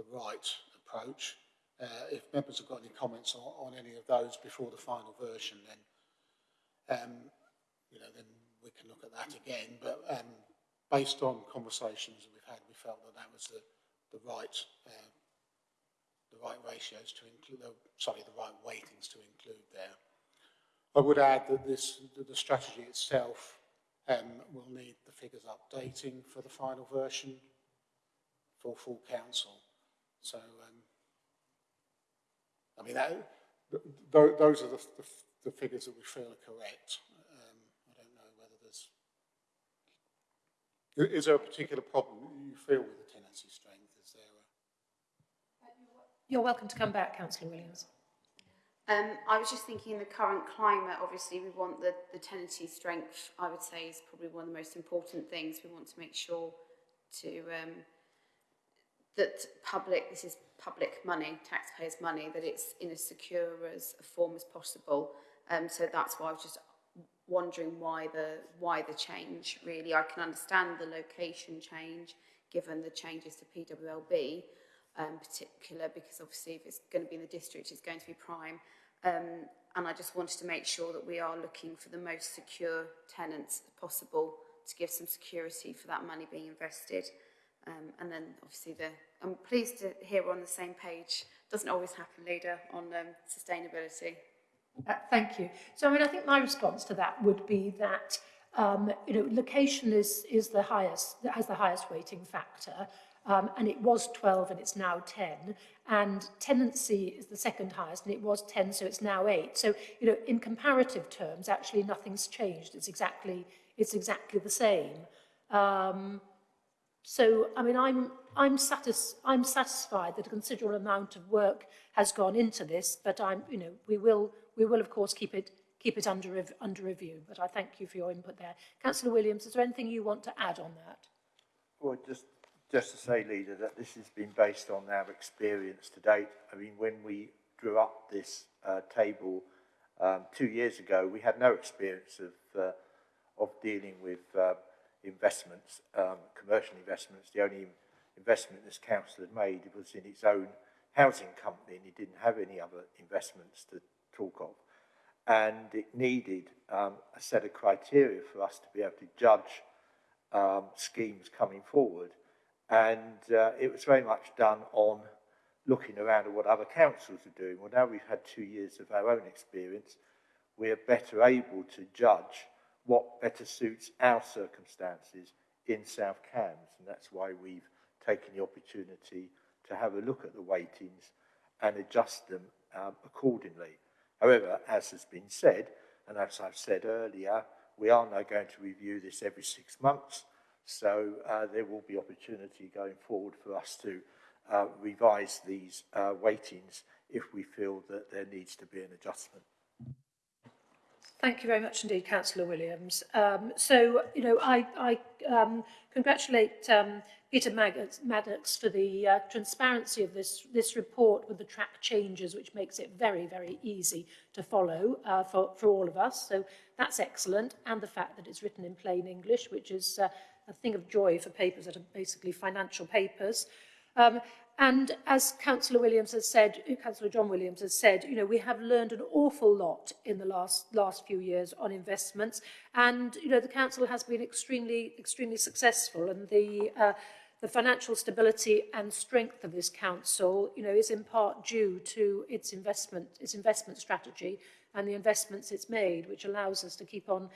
the right approach. Uh, if members have got any comments on, on any of those before the final version, then, um, you know, then we can look at that again. But um, based on conversations that we've had, we felt that that was the, the right uh, the right ratios to include, sorry, the right weightings to include there. I would add that this, the strategy itself um, will need the figures updating for the final version for full council. So, um, I mean, that, th th those are the, the, the figures that we feel are correct. Um, I don't know whether there's... Is there a particular problem you feel with the tenancy strength? Is there a... You're welcome to come back, Councillor Williams. Um, I was just thinking in the current climate, obviously we want the, the tenancy strength, I would say, is probably one of the most important things. We want to make sure to um, that public, this is public money, taxpayers' money, that it's in as secure as a form as possible. Um, so that's why I was just wondering why the why the change really. I can understand the location change given the changes to PWLB, um, particular because obviously if it's going to be in the district, it's going to be prime. Um, and I just wanted to make sure that we are looking for the most secure tenants possible to give some security for that money being invested. Um, and then obviously the, I'm pleased to hear we're on the same page. Doesn't always happen, leader, on um, sustainability. Uh, thank you. So, I mean, I think my response to that would be that um, you know, location is, is the highest, has the highest weighting factor. Um, and it was 12 and it's now 10. And tenancy is the second highest, and it was 10, so it's now 8. So, you know, in comparative terms, actually nothing's changed. It's exactly, it's exactly the same. Um, so, I mean, I'm, I'm, satis I'm satisfied that a considerable amount of work has gone into this, but I'm, you know, we will, we will of course keep it, keep it under, under review. But I thank you for your input there. Councillor Williams, is there anything you want to add on that? Well, just just to say, Leader, that this has been based on our experience to date. I mean, when we drew up this uh, table um, two years ago, we had no experience of, uh, of dealing with uh, investments, um, commercial investments. The only investment this council had made was in its own housing company, and it didn't have any other investments to talk of. And it needed um, a set of criteria for us to be able to judge um, schemes coming forward. And uh, it was very much done on looking around at what other councils are doing. Well, now we've had two years of our own experience, we're better able to judge what better suits our circumstances in South Cams. And that's why we've taken the opportunity to have a look at the weightings and adjust them um, accordingly. However, as has been said, and as I've said earlier, we are now going to review this every six months So uh, there will be opportunity going forward for us to uh, revise these uh, weightings if we feel that there needs to be an adjustment. Thank you very much indeed, Councillor Williams. Um, so, you know, I, I um, congratulate um, Peter Maddox for the uh, transparency of this, this report with the track changes, which makes it very, very easy to follow uh, for, for all of us. So that's excellent. And the fact that it's written in plain English, which is uh, a thing of joy for papers that are basically financial papers. Um, and as Councillor Williams has said, uh, Councillor John Williams has said, you know, we have learned an awful lot in the last last few years on investments, and you know, the council has been extremely extremely successful, and the uh, the financial stability and strength of this council, you know, is in part due to its investment its investment strategy and the investments it's made, which allows us to keep on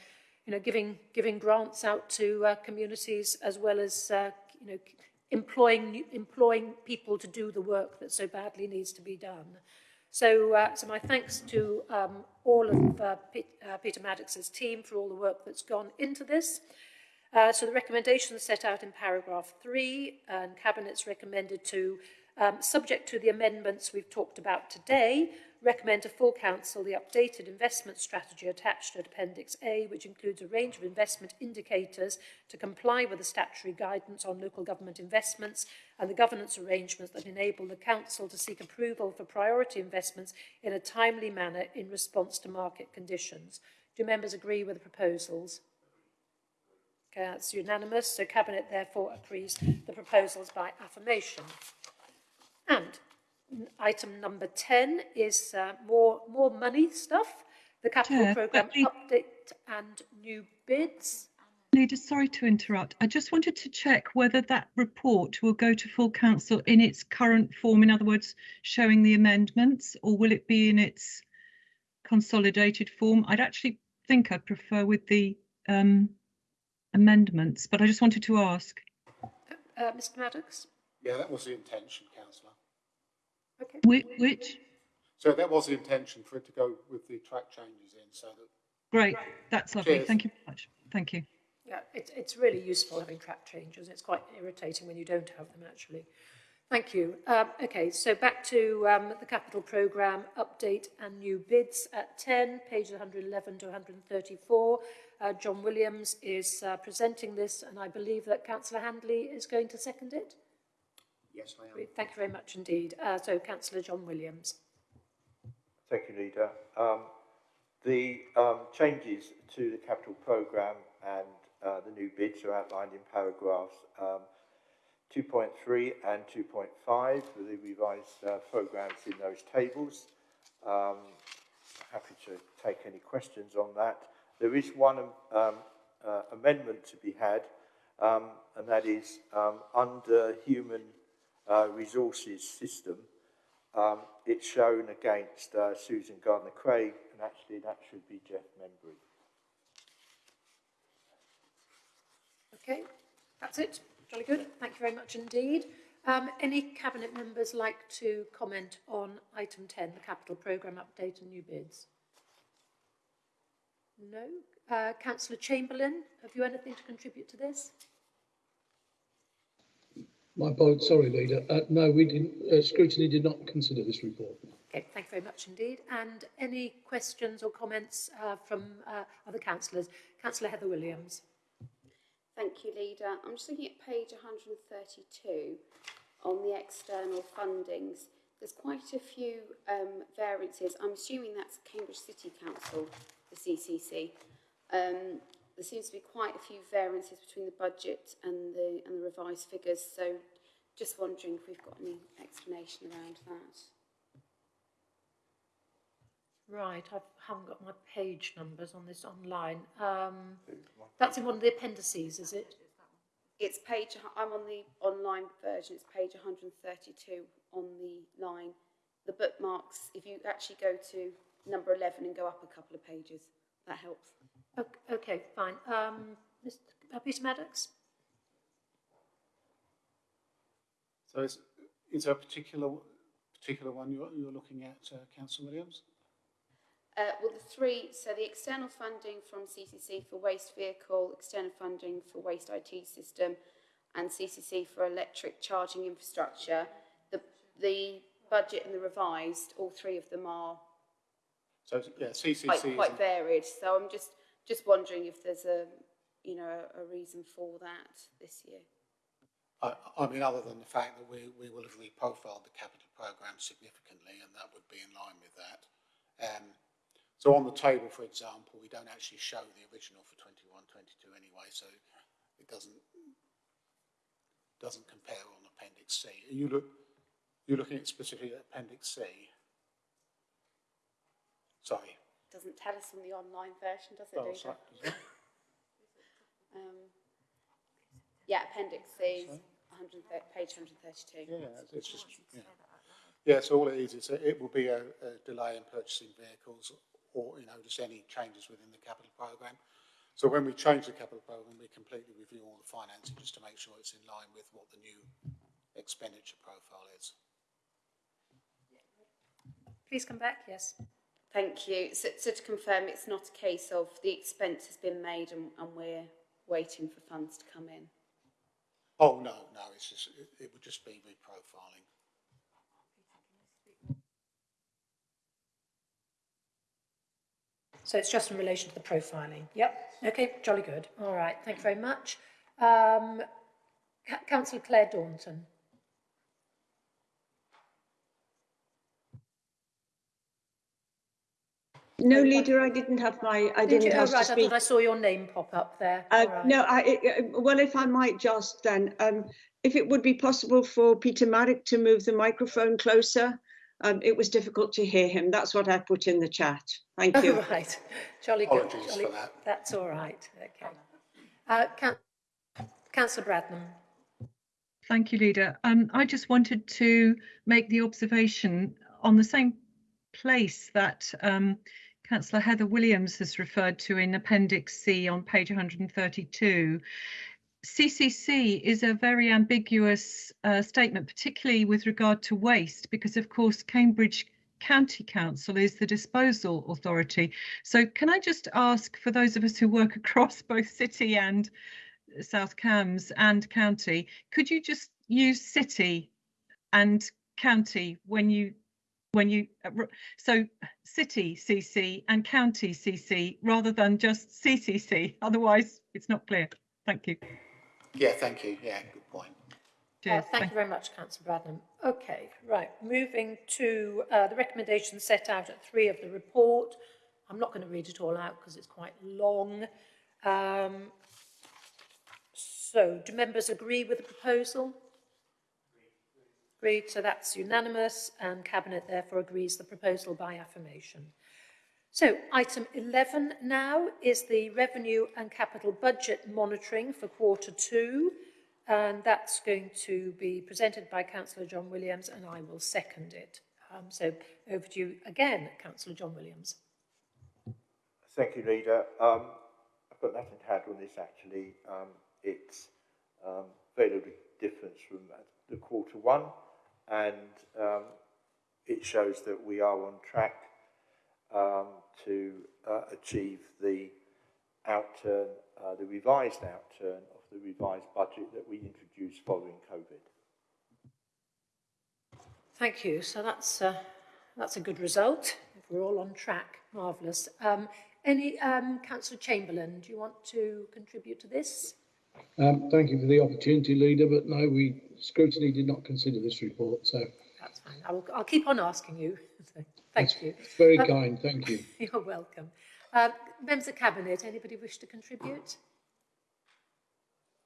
you know, giving, giving grants out to uh, communities as well as, uh, you know, employing, employing people to do the work that so badly needs to be done. So, uh, so my thanks to um, all of uh, Pete, uh, Peter Maddox's team for all the work that's gone into this. Uh, so the recommendations set out in paragraph three and Cabinet's recommended to, um, subject to the amendments we've talked about today, recommend to full council the updated investment strategy attached to Appendix A, which includes a range of investment indicators to comply with the statutory guidance on local government investments and the governance arrangements that enable the council to seek approval for priority investments in a timely manner in response to market conditions. Do members agree with the proposals? Okay, that's unanimous. So Cabinet therefore agrees the proposals by affirmation. And item number 10 is uh, more, more money stuff, the capital Chair, programme please- update and new bids. Leader, sorry to interrupt. I just wanted to check whether that report will go to full council in its current form, in other words, showing the amendments, or will it be in its consolidated form? I'd actually think I'd prefer with the um, amendments, but I just wanted to ask. Uh, Mr Maddox? Yeah, that was the intention, councillor. Okay. Which, which? So that was the intention for it to go with the track changes in, so that Great, that's lovely. Cheers. Thank you very much. Thank you. Yeah, it, it's really useful having track changes. It's quite irritating when you don't have them, actually. Thank you. Um, okay, so back to um, the capital programme update and new bids at 10, pages 111 to 134. Uh, John Williams is uh, presenting this, and I believe that Councillor Handley is going to second it. Yes, I am. Thank you very much indeed. Uh, so, Councillor John Williams. Thank you, Leader. Um, the um, changes to the capital programme and uh, the new bids are outlined in paragraphs um, 2.3 and 2.5 for the revised uh, programmes in those tables. Um, happy to take any questions on that. There is one um, uh, amendment to be had, um, and that is um, under human uh, resources system. Um, it's shown against uh, Susan Gardner-Craig, and actually that should be Jeff Membery. Okay, that's it. Jolly good. Thank you very much indeed. Um, any cabinet members like to comment on item 10, the capital programme update and new bids? No. Uh, Councillor Chamberlain, have you anything to contribute to this? My apologies, sorry, Leader. Uh, no, we didn't. Uh, scrutiny did not consider this report. Okay, thank you very much indeed. And any questions or comments uh, from uh, other councillors? Councillor Heather Williams. Thank you, Leader. I'm just looking at page 132 on the external fundings. There's quite a few um, variances. I'm assuming that's Cambridge City Council, the CCC. Um, there seems to be quite a few variances between the budget and the and the revised figures. So, just wondering if we've got any explanation around that. Right, I haven't got my page numbers on this online. Um, that's in one of the appendices, is it? It's page, I'm on the online version, it's page 132 on the line. The bookmarks, if you actually go to number 11 and go up a couple of pages, that helps. Okay, okay fine. Um, Mr. Uh, Peter Maddox? So is, is there a particular particular one you're, you're looking at, uh, Councillor Williams? Uh, well, the three, so the external funding from CCC for waste vehicle, external funding for waste IT system, and CCC for electric charging infrastructure, the, the budget and the revised, all three of them are So, yeah, CCC quite, is quite varied. So I'm just, just wondering if there's a, you know, a, reason for that this year. I, I mean, other than the fact that we, we will have reprofiled the capital programme significantly, and that would be in line with that. Um, so on the table, for example, we don't actually show the original for 21, 22 anyway, so it doesn't doesn't compare on Appendix C. Are you look you're looking at specifically at Appendix C. Sorry. Doesn't tell us on the online version, does it, Oh, sorry, does it? Um, yeah, Appendix C, 130, page 132. Yeah, it's- it's just, yeah. Yeah, so all it is, is that it will be a, a delay in purchasing vehicles or, you know, just any changes within the capital programme. So when we change the capital programme, we completely review all the financing just to make sure it's in line with what the new expenditure profile is. Please come back, yes. Thank you. So, so to confirm, it's not a case of the expense has been made and, and we're waiting for funds to come in. Oh, no, no, it's just, it, it would just be reprofiling. So it's just in relation to the profiling. Yep. Okay, jolly good. All right, thank you very much. Um, Councillor Claire Daunton. No, leader, I didn't have my, I Did didn't you? Oh, have right, to I speak. thought I saw your name pop up there. Uh, All right. No, I, I- well, if I might just then, um, if it would be possible for Peter Maddox to move the microphone closer. Um, it was difficult to hear him. That's what I put in the chat. Thank you. Oh, right. Jolly good. Apologies Jolly, for that. That's all right. Okay. Uh, Coun Councillor Bradnam. Thank you, Leader. Um, I just wanted to make the observation on the same place that um, Councillor Heather Williams has referred to in Appendix C on page 132. CCC is a very ambiguous uh, statement, particularly with regard to waste, because of course Cambridge County Council is the disposal authority. So can I just ask for those of us who work across both city and South Cambs and county, could you just use city and county when you when you uh, so city CC and county CC rather than just CCC? Otherwise, it's not clear. Thank you. Yeah, thank you. Yeah, good point. Uh, Cheers. thank you very much, Councillor Bradnam. Okay, right. Moving to uh, the recommendations set out at three of the report. I'm not going to read it all out because it's quite long. Um, so, do members agree with the proposal? Agreed. So that's unanimous, and Cabinet therefore agrees the proposal by affirmation. So, item 11 now is the revenue and capital budget monitoring for quarter two, and that's going to be presented by Councillor John Williams, and I will second it. Um, so, over to you again, Councillor John Williams. Thank you, Leader. Um, I've got nothing to on this, actually. Um, it's um, very little difference from the quarter one, and um, it shows that we are on track um, to uh, achieve the outturn, uh, the revised outturn of the revised budget that we introduced following COVID. Thank you. So that's uh, that's a good result. If we're all on track, marvellous. Um, any um, Councillor Chamberlain, do you want to contribute to this? Um, thank you for the opportunity, Leader, but no, we scrutiny did not consider this report, so. That's fine. I will, I'll keep on asking you. thank That's you. Very Um, kind, thank you. You're welcome. Uh, members of Cabinet, anybody wish to contribute?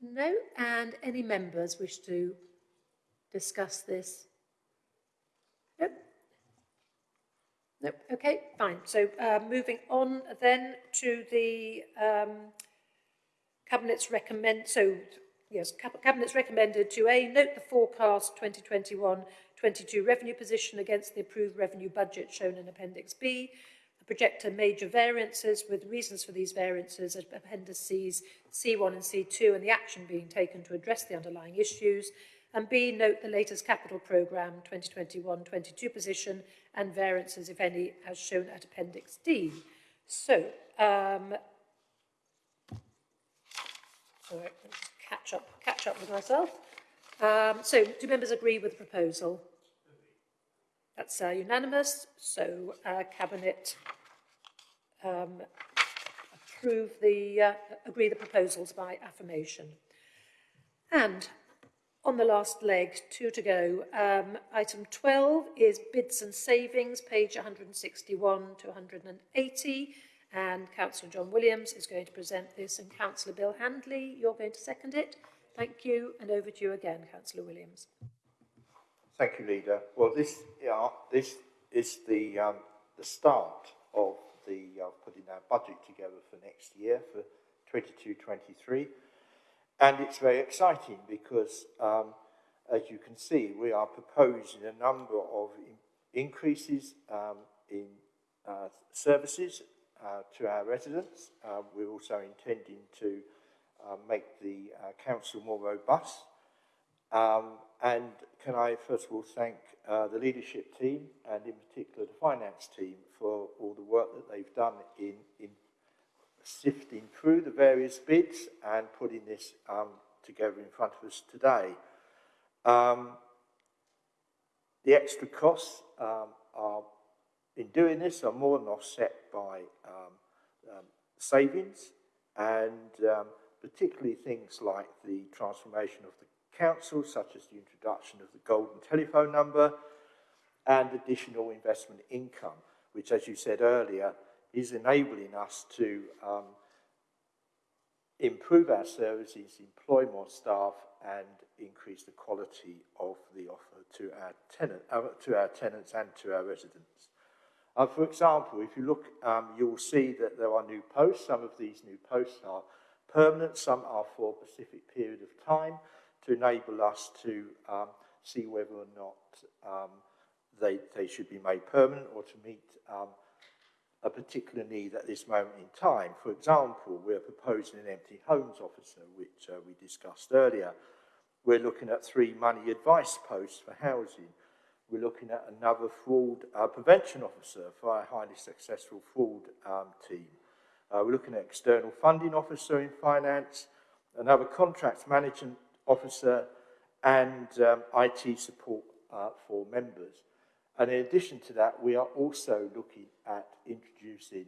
No? And any members wish to discuss this? Nope. Nope. Okay, fine. So uh, moving on then to the um, Cabinet's recommend, so yes, Cabinet's recommended to A, note the forecast 2021-22 revenue position against the approved revenue budget shown in Appendix B, projector major variances with reasons for these variances at appendices C1 and C2 and the action being taken to address the underlying issues, and B, note the latest capital programme 2021-22 position and variances, if any, as shown at Appendix D. So, um, All right, catch up, catch up with myself. Um, so, do members agree with the proposal? That's uh, unanimous. So, uh, cabinet um, approve the uh, agree the proposals by affirmation. And on the last leg, two to go. Um, item 12 is bids and savings, page 161 to 180. And Councillor John Williams is going to present this, and Councillor Bill Handley, you're going to second it. Thank you, and over to you again, Councillor Williams. Thank you, Leader. Well, this, yeah, this is the, um, the start of the uh, putting our budget together for next year, for 22-23. And it's very exciting because, um, as you can see, we are proposing a number of in increases um, in uh, services to our residents. Uh, we're also intending to uh, make the uh, council more robust. Um, and can I first of all thank uh, the leadership team and in particular the finance team for all the work that they've done in, in sifting through the various bids and putting this um, together in front of us today. Um, the extra costs um, are, in doing this, are more than offset by um, um, savings and um, particularly things like the transformation of the council, such as the introduction of the golden telephone number and additional investment income, which, as you said earlier, is enabling us to um, improve our services, employ more staff, and increase the quality of the offer to our tenant, uh, to our tenants and to our residents. Uh, for example, if you look, um, you will see that there are new posts. Some of these new posts are permanent, some are for a specific period of time to enable us to um, see whether or not um, they, they should be made permanent or to meet um, a particular need at this moment in time. For example, we're proposing an empty homes officer, which uh, we discussed earlier. We're looking at three money advice posts for housing. We're looking at another fraud uh, prevention officer for our highly successful fraud um, team. Uh, we're looking at external funding officer in finance, another contracts management officer, and um, IT support uh, for members. And in addition to that, we are also looking at introducing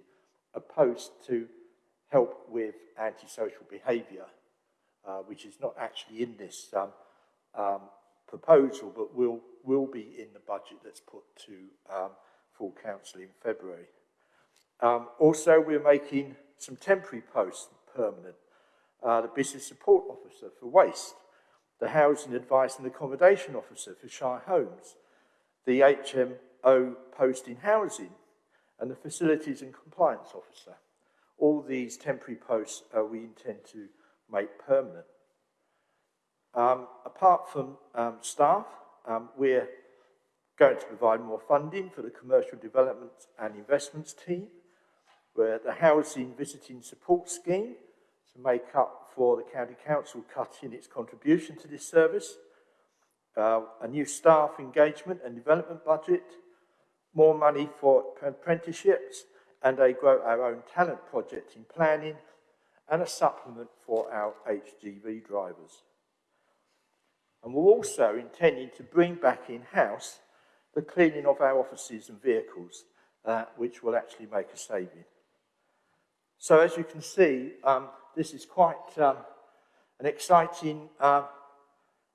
a post to help with antisocial behaviour, uh, which is not actually in this um, um, proposal, but will, will be in the budget that's put to um, full council in February. Um, also, we're making some temporary posts permanent. Uh, the business support officer for waste, the housing advice and accommodation officer for Shire Homes, the HMO post in housing, and the facilities and compliance officer. All these temporary posts uh, we intend to make permanent. Um, apart from um, staff, um, we're going to provide more funding for the commercial development and investments team, where the housing visiting support scheme, to make up for the County Council cutting its contribution to this service, uh, a new staff engagement and development budget, more money for apprenticeships, and a Grow Our Own Talent project in planning, and a supplement for our HGV drivers. And we're also intending to bring back in-house the cleaning of our offices and vehicles, uh, which will actually make a saving. So as you can see, um, this is quite um, an exciting uh,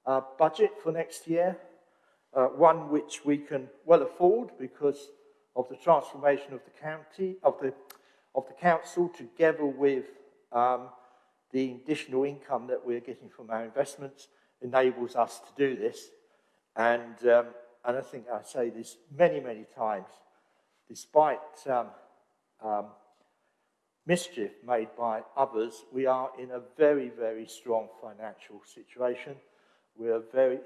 uh, budget for next year, uh, one which we can well afford because of the transformation of the county, of the, of the council, together with um, the additional income that we're getting from our investments enables us to do this. And, um, and I think I say this many, many times, despite um, um, mischief made by others, we are in a very, very strong financial situation. We are very,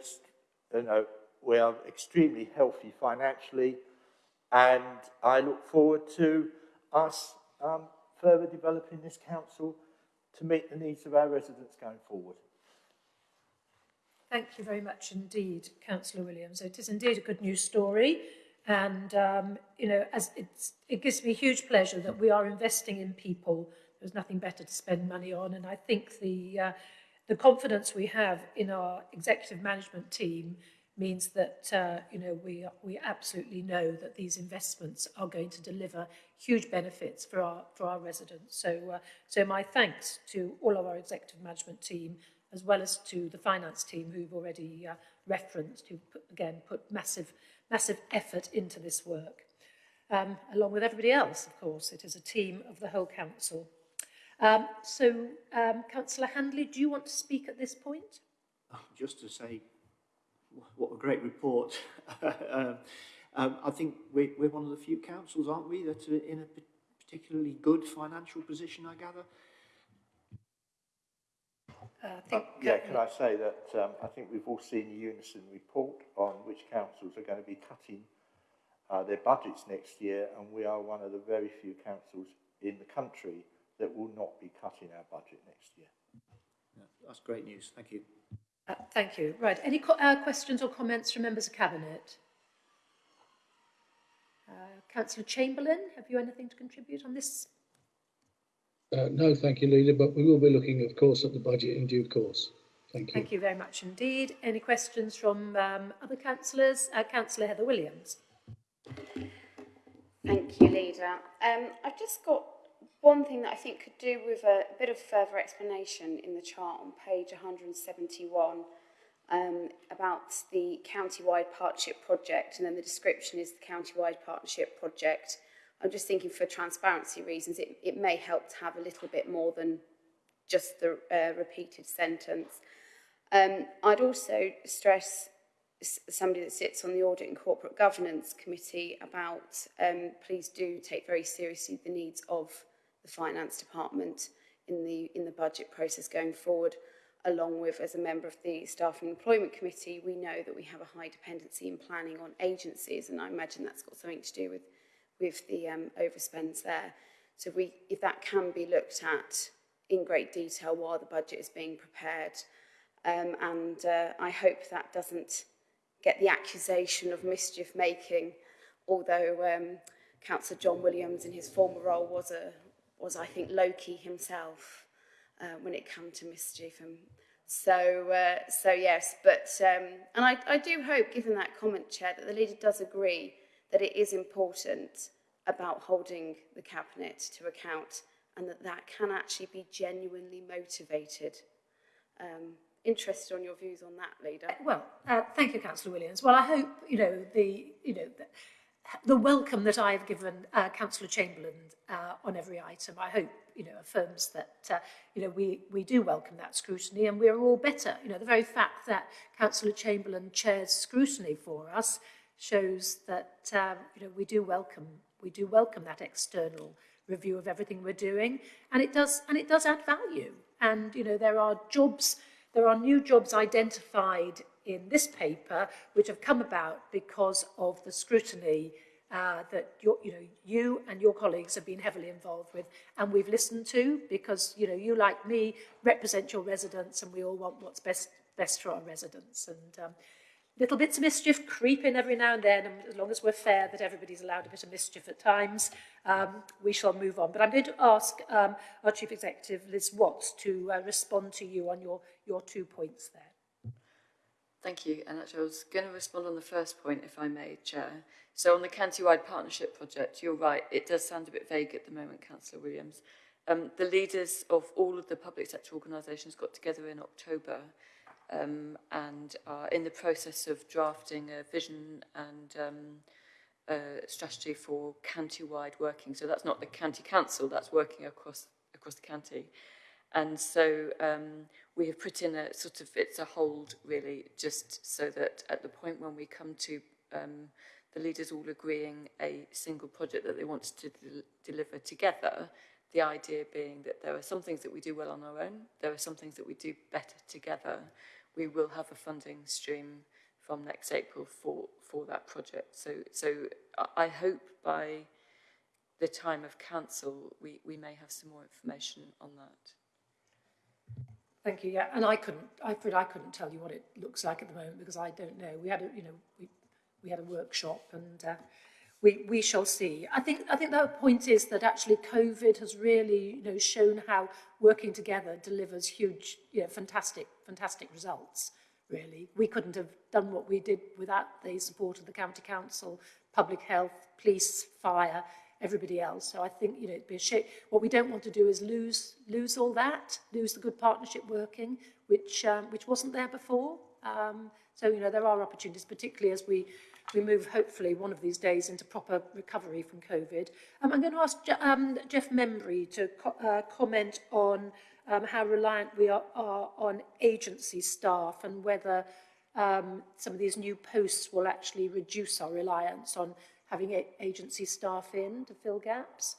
you know, we are extremely healthy financially, and I look forward to us um, further developing this council to meet the needs of our residents going forward. Thank you very much indeed, Councillor Williams. It is indeed a good news story. And, um, you know, as it's, it gives me huge pleasure that we are investing in people. There's nothing better to spend money on. And I think the, uh, the confidence we have in our executive management team means that, uh, you know, we, we absolutely know that these investments are going to deliver huge benefits for our, for our residents. So, uh, so my thanks to all of our executive management team, as well as to the finance team who've already uh, referenced, who put, again put massive massive effort into this work. Um, along with everybody else, of course. It is a team of the whole council. Um, so, um, Councillor Handley, do you want to speak at this point? Oh, just to say, what a great report. um, um, I think we're, we're one of the few councils, aren't we, that are in a particularly good financial position, I gather. Uh, I think, uh, yeah, can I say that um, I think we've all seen the Unison report on which councils are going to be cutting uh, their budgets next year, and we are one of the very few councils in the country that will not be cutting our budget next year. Yeah, that's great news. Thank you. Uh, thank you. Right. Any uh, questions or comments from members of cabinet? Uh, Councillor Chamberlain, have you anything to contribute on this uh, no, thank you, Leader, but we will be looking, of course, at the budget in due course. Thank you. Thank you very much indeed. Any questions from um, other councillors? Uh, Councillor Heather Williams. Thank you, Leader. Um, I've just got one thing that I think could do with a, a bit of further explanation in the chart on page 171 um, about the county-wide partnership project, and then the description is the county-wide partnership project. I'm just thinking for transparency reasons, it, it may help to have a little bit more than just the uh, repeated sentence. Um, I'd also stress somebody that sits on the Audit and Corporate Governance Committee about um, please do take very seriously the needs of the Finance Department in the, in the budget process going forward, along with, as a member of the Staff and Employment Committee, we know that we have a high dependency in planning on agencies, and I imagine that's got something to do with with the um, overspends there. So we, if that can be looked at in great detail while the budget is being prepared, um, and uh, I hope that doesn't get the accusation of mischief making, although um, Councillor John Williams in his former role was, a, was I think, Loki himself uh, when it came to mischief. And so, uh, so yes, but, um, and I, I do hope, given that comment, Chair, that the leader does agree that it is important about holding the cabinet to account and that that can actually be genuinely motivated. Um, interested on your views on that, leader. Uh, well, uh, thank you, Councillor Williams. Well, I hope you know the you know the, the welcome that I have given uh, Councillor Chamberlain uh, on every item. I hope you know affirms that uh, you know we we do welcome that scrutiny and we are all better. You know the very fact that Councillor Chamberlain chairs scrutiny for us shows that um, you know we do welcome we do welcome that external review of everything we're doing and it does and it does add value and you know there are jobs there are new jobs identified in this paper which have come about because of the scrutiny uh, that you know you and your colleagues have been heavily involved with, and we've listened to because you know you like me represent your residents, and we all want what's best best for our residents. And um, little bits of mischief creep in every now and then, and as long as we're fair that everybody's allowed a bit of mischief at times, um, we shall move on. But I'm going to ask um, our Chief Executive, Liz Watts, to uh, respond to you on your, your two points there. Thank you. And actually, I was going to respond on the first point, if I may, Chair. So on the county-wide partnership project, you're right, it does sound a bit vague at the moment, Councillor Williams. Um, the leaders of all of the public sector organisations got together in October um, and are in the process of drafting a vision and um, a strategy for county-wide working. So that's not the county council, that's working across across the county. And so um, we have put in a sort of, it's a hold really, just so that at the point when we come to um, the leaders all agreeing a single project that they want to de deliver together, the idea being that there are some things that we do well on our own, there are some things that we do better together, we will have a funding stream from next April for, for that project. So, so I hope by the time of council, we, we may have some more information on that. Thank you. Yeah, and I couldn't. I afraid I couldn't tell you what it looks like at the moment because I don't know. We had a, you know, we we had a workshop and uh, we we shall see. I think I think the point is that actually COVID has really you know shown how working together delivers huge, you know, fantastic fantastic results, really. We couldn't have done what we did without the support of the county council, public health, police, fire, everybody else. So I think, you know, it'd be a shame. What we don't want to do is lose, lose all that, lose the good partnership working, which, um, which wasn't there before. Um, so, you know, there are opportunities, particularly as we, we move, hopefully, one of these days into proper recovery from COVID. Um, I'm going to ask um, Jeff Membry to co uh, comment on um, how reliant we are, are on agency staff and whether um, some of these new posts will actually reduce our reliance on having agency staff in to fill gaps?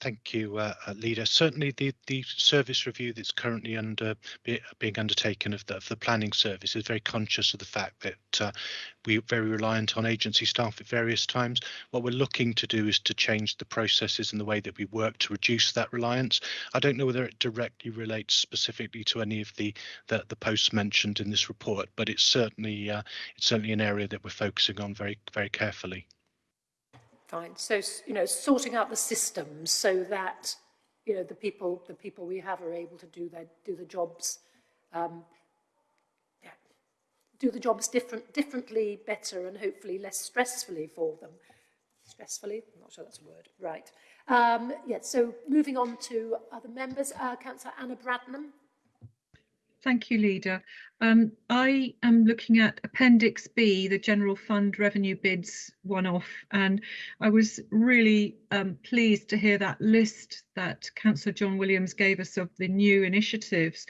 Thank you, uh, uh, Leader. Certainly, the, the service review that's currently under be, being undertaken of the, of the planning service is very conscious of the fact that uh, we're very reliant on agency staff at various times. What we're looking to do is to change the processes and the way that we work to reduce that reliance. I don't know whether it directly relates specifically to any of the the, the posts mentioned in this report, but it's certainly uh, it's certainly an area that we're focusing on very very carefully. Fine. So, you know, sorting out the systems so that, you know, the people, the people we have are able to do their, do the jobs, um, yeah, do the jobs different, differently, better, and hopefully less stressfully for them. Stressfully? I'm not sure that's a word. Right. Um, yeah, so moving on to other members, uh, Councillor Anna Bradnam. Thank you, Leader. Um, I am looking at Appendix B, the General Fund Revenue Bids one-off, and I was really um, pleased to hear that list that Councillor John Williams gave us of the new initiatives.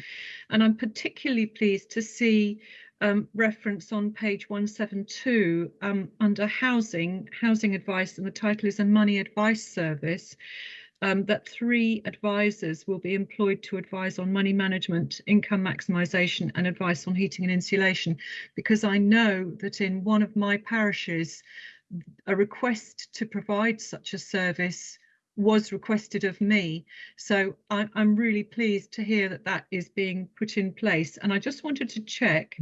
And I'm particularly pleased to see um, reference on page 172 um, under housing, housing advice, and the title is a money advice service um, that three advisors will be employed to advise on money management, income maximisation and advice on heating and insulation, because I know that in one of my parishes, a request to provide such a service was requested of me. So I, I'm really pleased to hear that that is being put in place. And I just wanted to check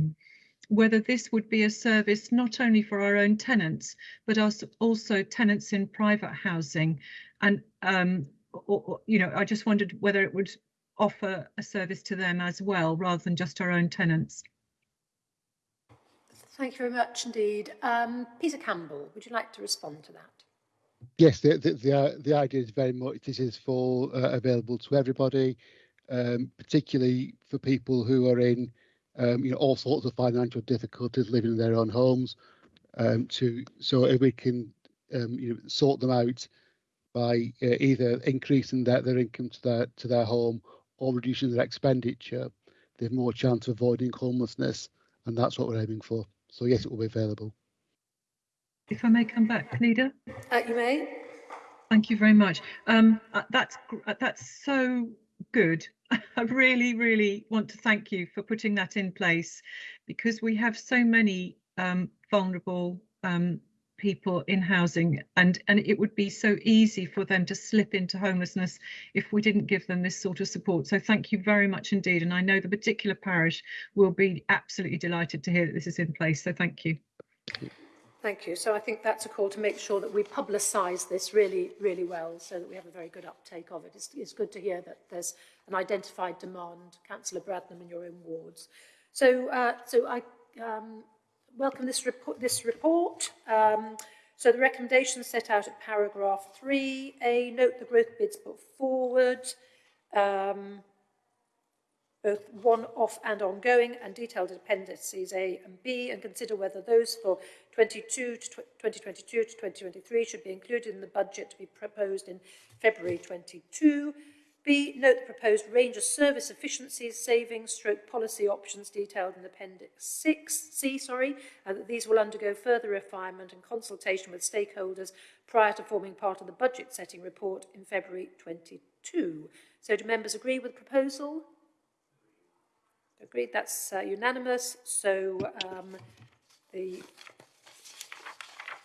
whether this would be a service not only for our own tenants, but also tenants in private housing and um, or, or, you know, I just wondered whether it would offer a service to them as well, rather than just our own tenants. Thank you very much indeed. Um, Peter Campbell, would you like to respond to that? Yes, the the the, uh, the idea is very much this is for uh, available to everybody, um, particularly for people who are in um, you know all sorts of financial difficulties living in their own homes. Um, to so if we can um, you know sort them out by uh, either increasing their, their income to their to their home or reducing their expenditure, they have more chance of avoiding homelessness, and that's what we're aiming for. So yes, it will be available. If I may come back, Leader. Uh, you may. Thank you very much. Um, uh, that's uh, that's so good. I really, really want to thank you for putting that in place because we have so many um, vulnerable um, people in housing and and it would be so easy for them to slip into homelessness if we didn't give them this sort of support. So thank you very much indeed. And i know the particular parish will be absolutely delighted to hear that this is in place. So thank you. Thank you. Thank you. So I think that's a call to make sure that we publicise this really, really well so that we have a very good uptake of it. It's, it's good to hear that there's an identified demand, Councillor Bradnam, in your own wards. So, uh, so I um, welcome this, report. This report. Um, so the recommendations set out at paragraph 3a note the growth bids put forward. Um, both one-off and ongoing, and detailed appendices A and B, and consider whether those for 22 to 2022 to 2023 should be included in the budget to be proposed in February 22. B, note the proposed range of service efficiencies, savings, stroke policy options detailed in Appendix 6, C, sorry, and that these will undergo further refinement and consultation with stakeholders prior to forming part of the budget setting report in February 22. So do members agree with the proposal? Agreed, that's uh, unanimous. So um, the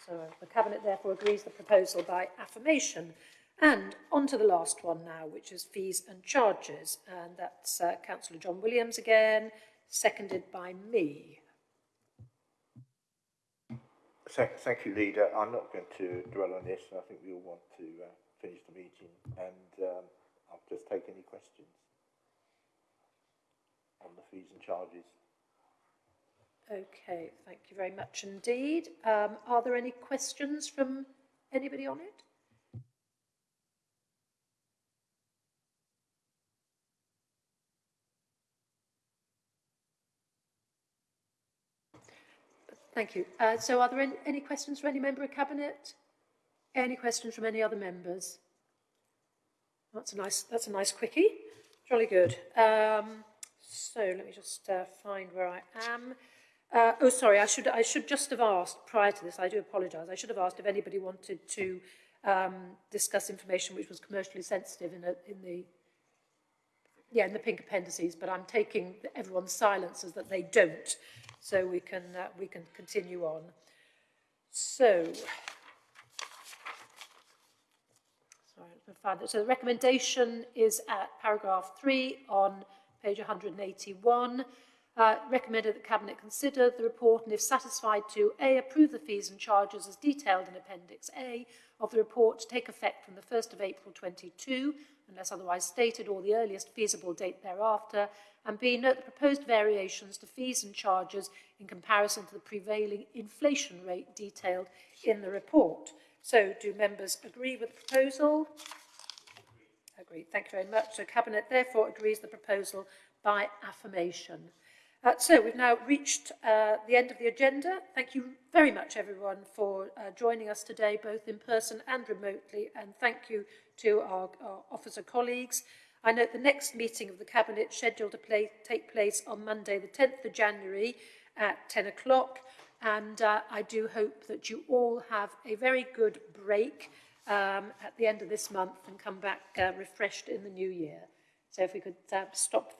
so the Cabinet therefore agrees the proposal by affirmation. And on to the last one now, which is fees and charges. And that's uh, Councillor John Williams again, seconded by me. Thank, thank you, Leader. I'm not going to dwell on this. I think we all want to uh, finish the meeting and um, I'll just take any questions on the fees and charges. Okay, thank you very much indeed. Um, are there any questions from anybody on it? Thank you. Uh, so are there any, any questions from any member of Cabinet? Any questions from any other members? That's a nice, that's a nice quickie. Jolly good. Um, so let me just uh, find where I am. Uh, oh, sorry, I should, I should just have asked prior to this, I do apologise, I should have asked if anybody wanted to um, discuss information which was commercially sensitive in, a, in the yeah, in the pink appendices, but I'm taking everyone's silence as that they don't, so we can, uh, we can continue on. So, sorry. So the recommendation is at paragraph 3 on page 181, uh, recommended that Cabinet consider the report and, if satisfied, to A. approve the fees and charges as detailed in Appendix A of the report to take effect from the 1st of April 22, unless otherwise stated, or the earliest feasible date thereafter, and B. note the proposed variations to fees and charges in comparison to the prevailing inflation rate detailed in the report. So, do members agree with the proposal? Agreed. Thank you very much. The Cabinet therefore agrees the proposal by affirmation. Uh, so we've now reached uh, the end of the agenda. Thank you very much everyone for uh, joining us today, both in person and remotely. And thank you to our, our officer colleagues. I note the next meeting of the Cabinet scheduled to play, take place on Monday the 10th of January at 10 o'clock. And uh, I do hope that you all have a very good break um, at the end of this month and come back uh, refreshed in the new year. So if we could uh, stop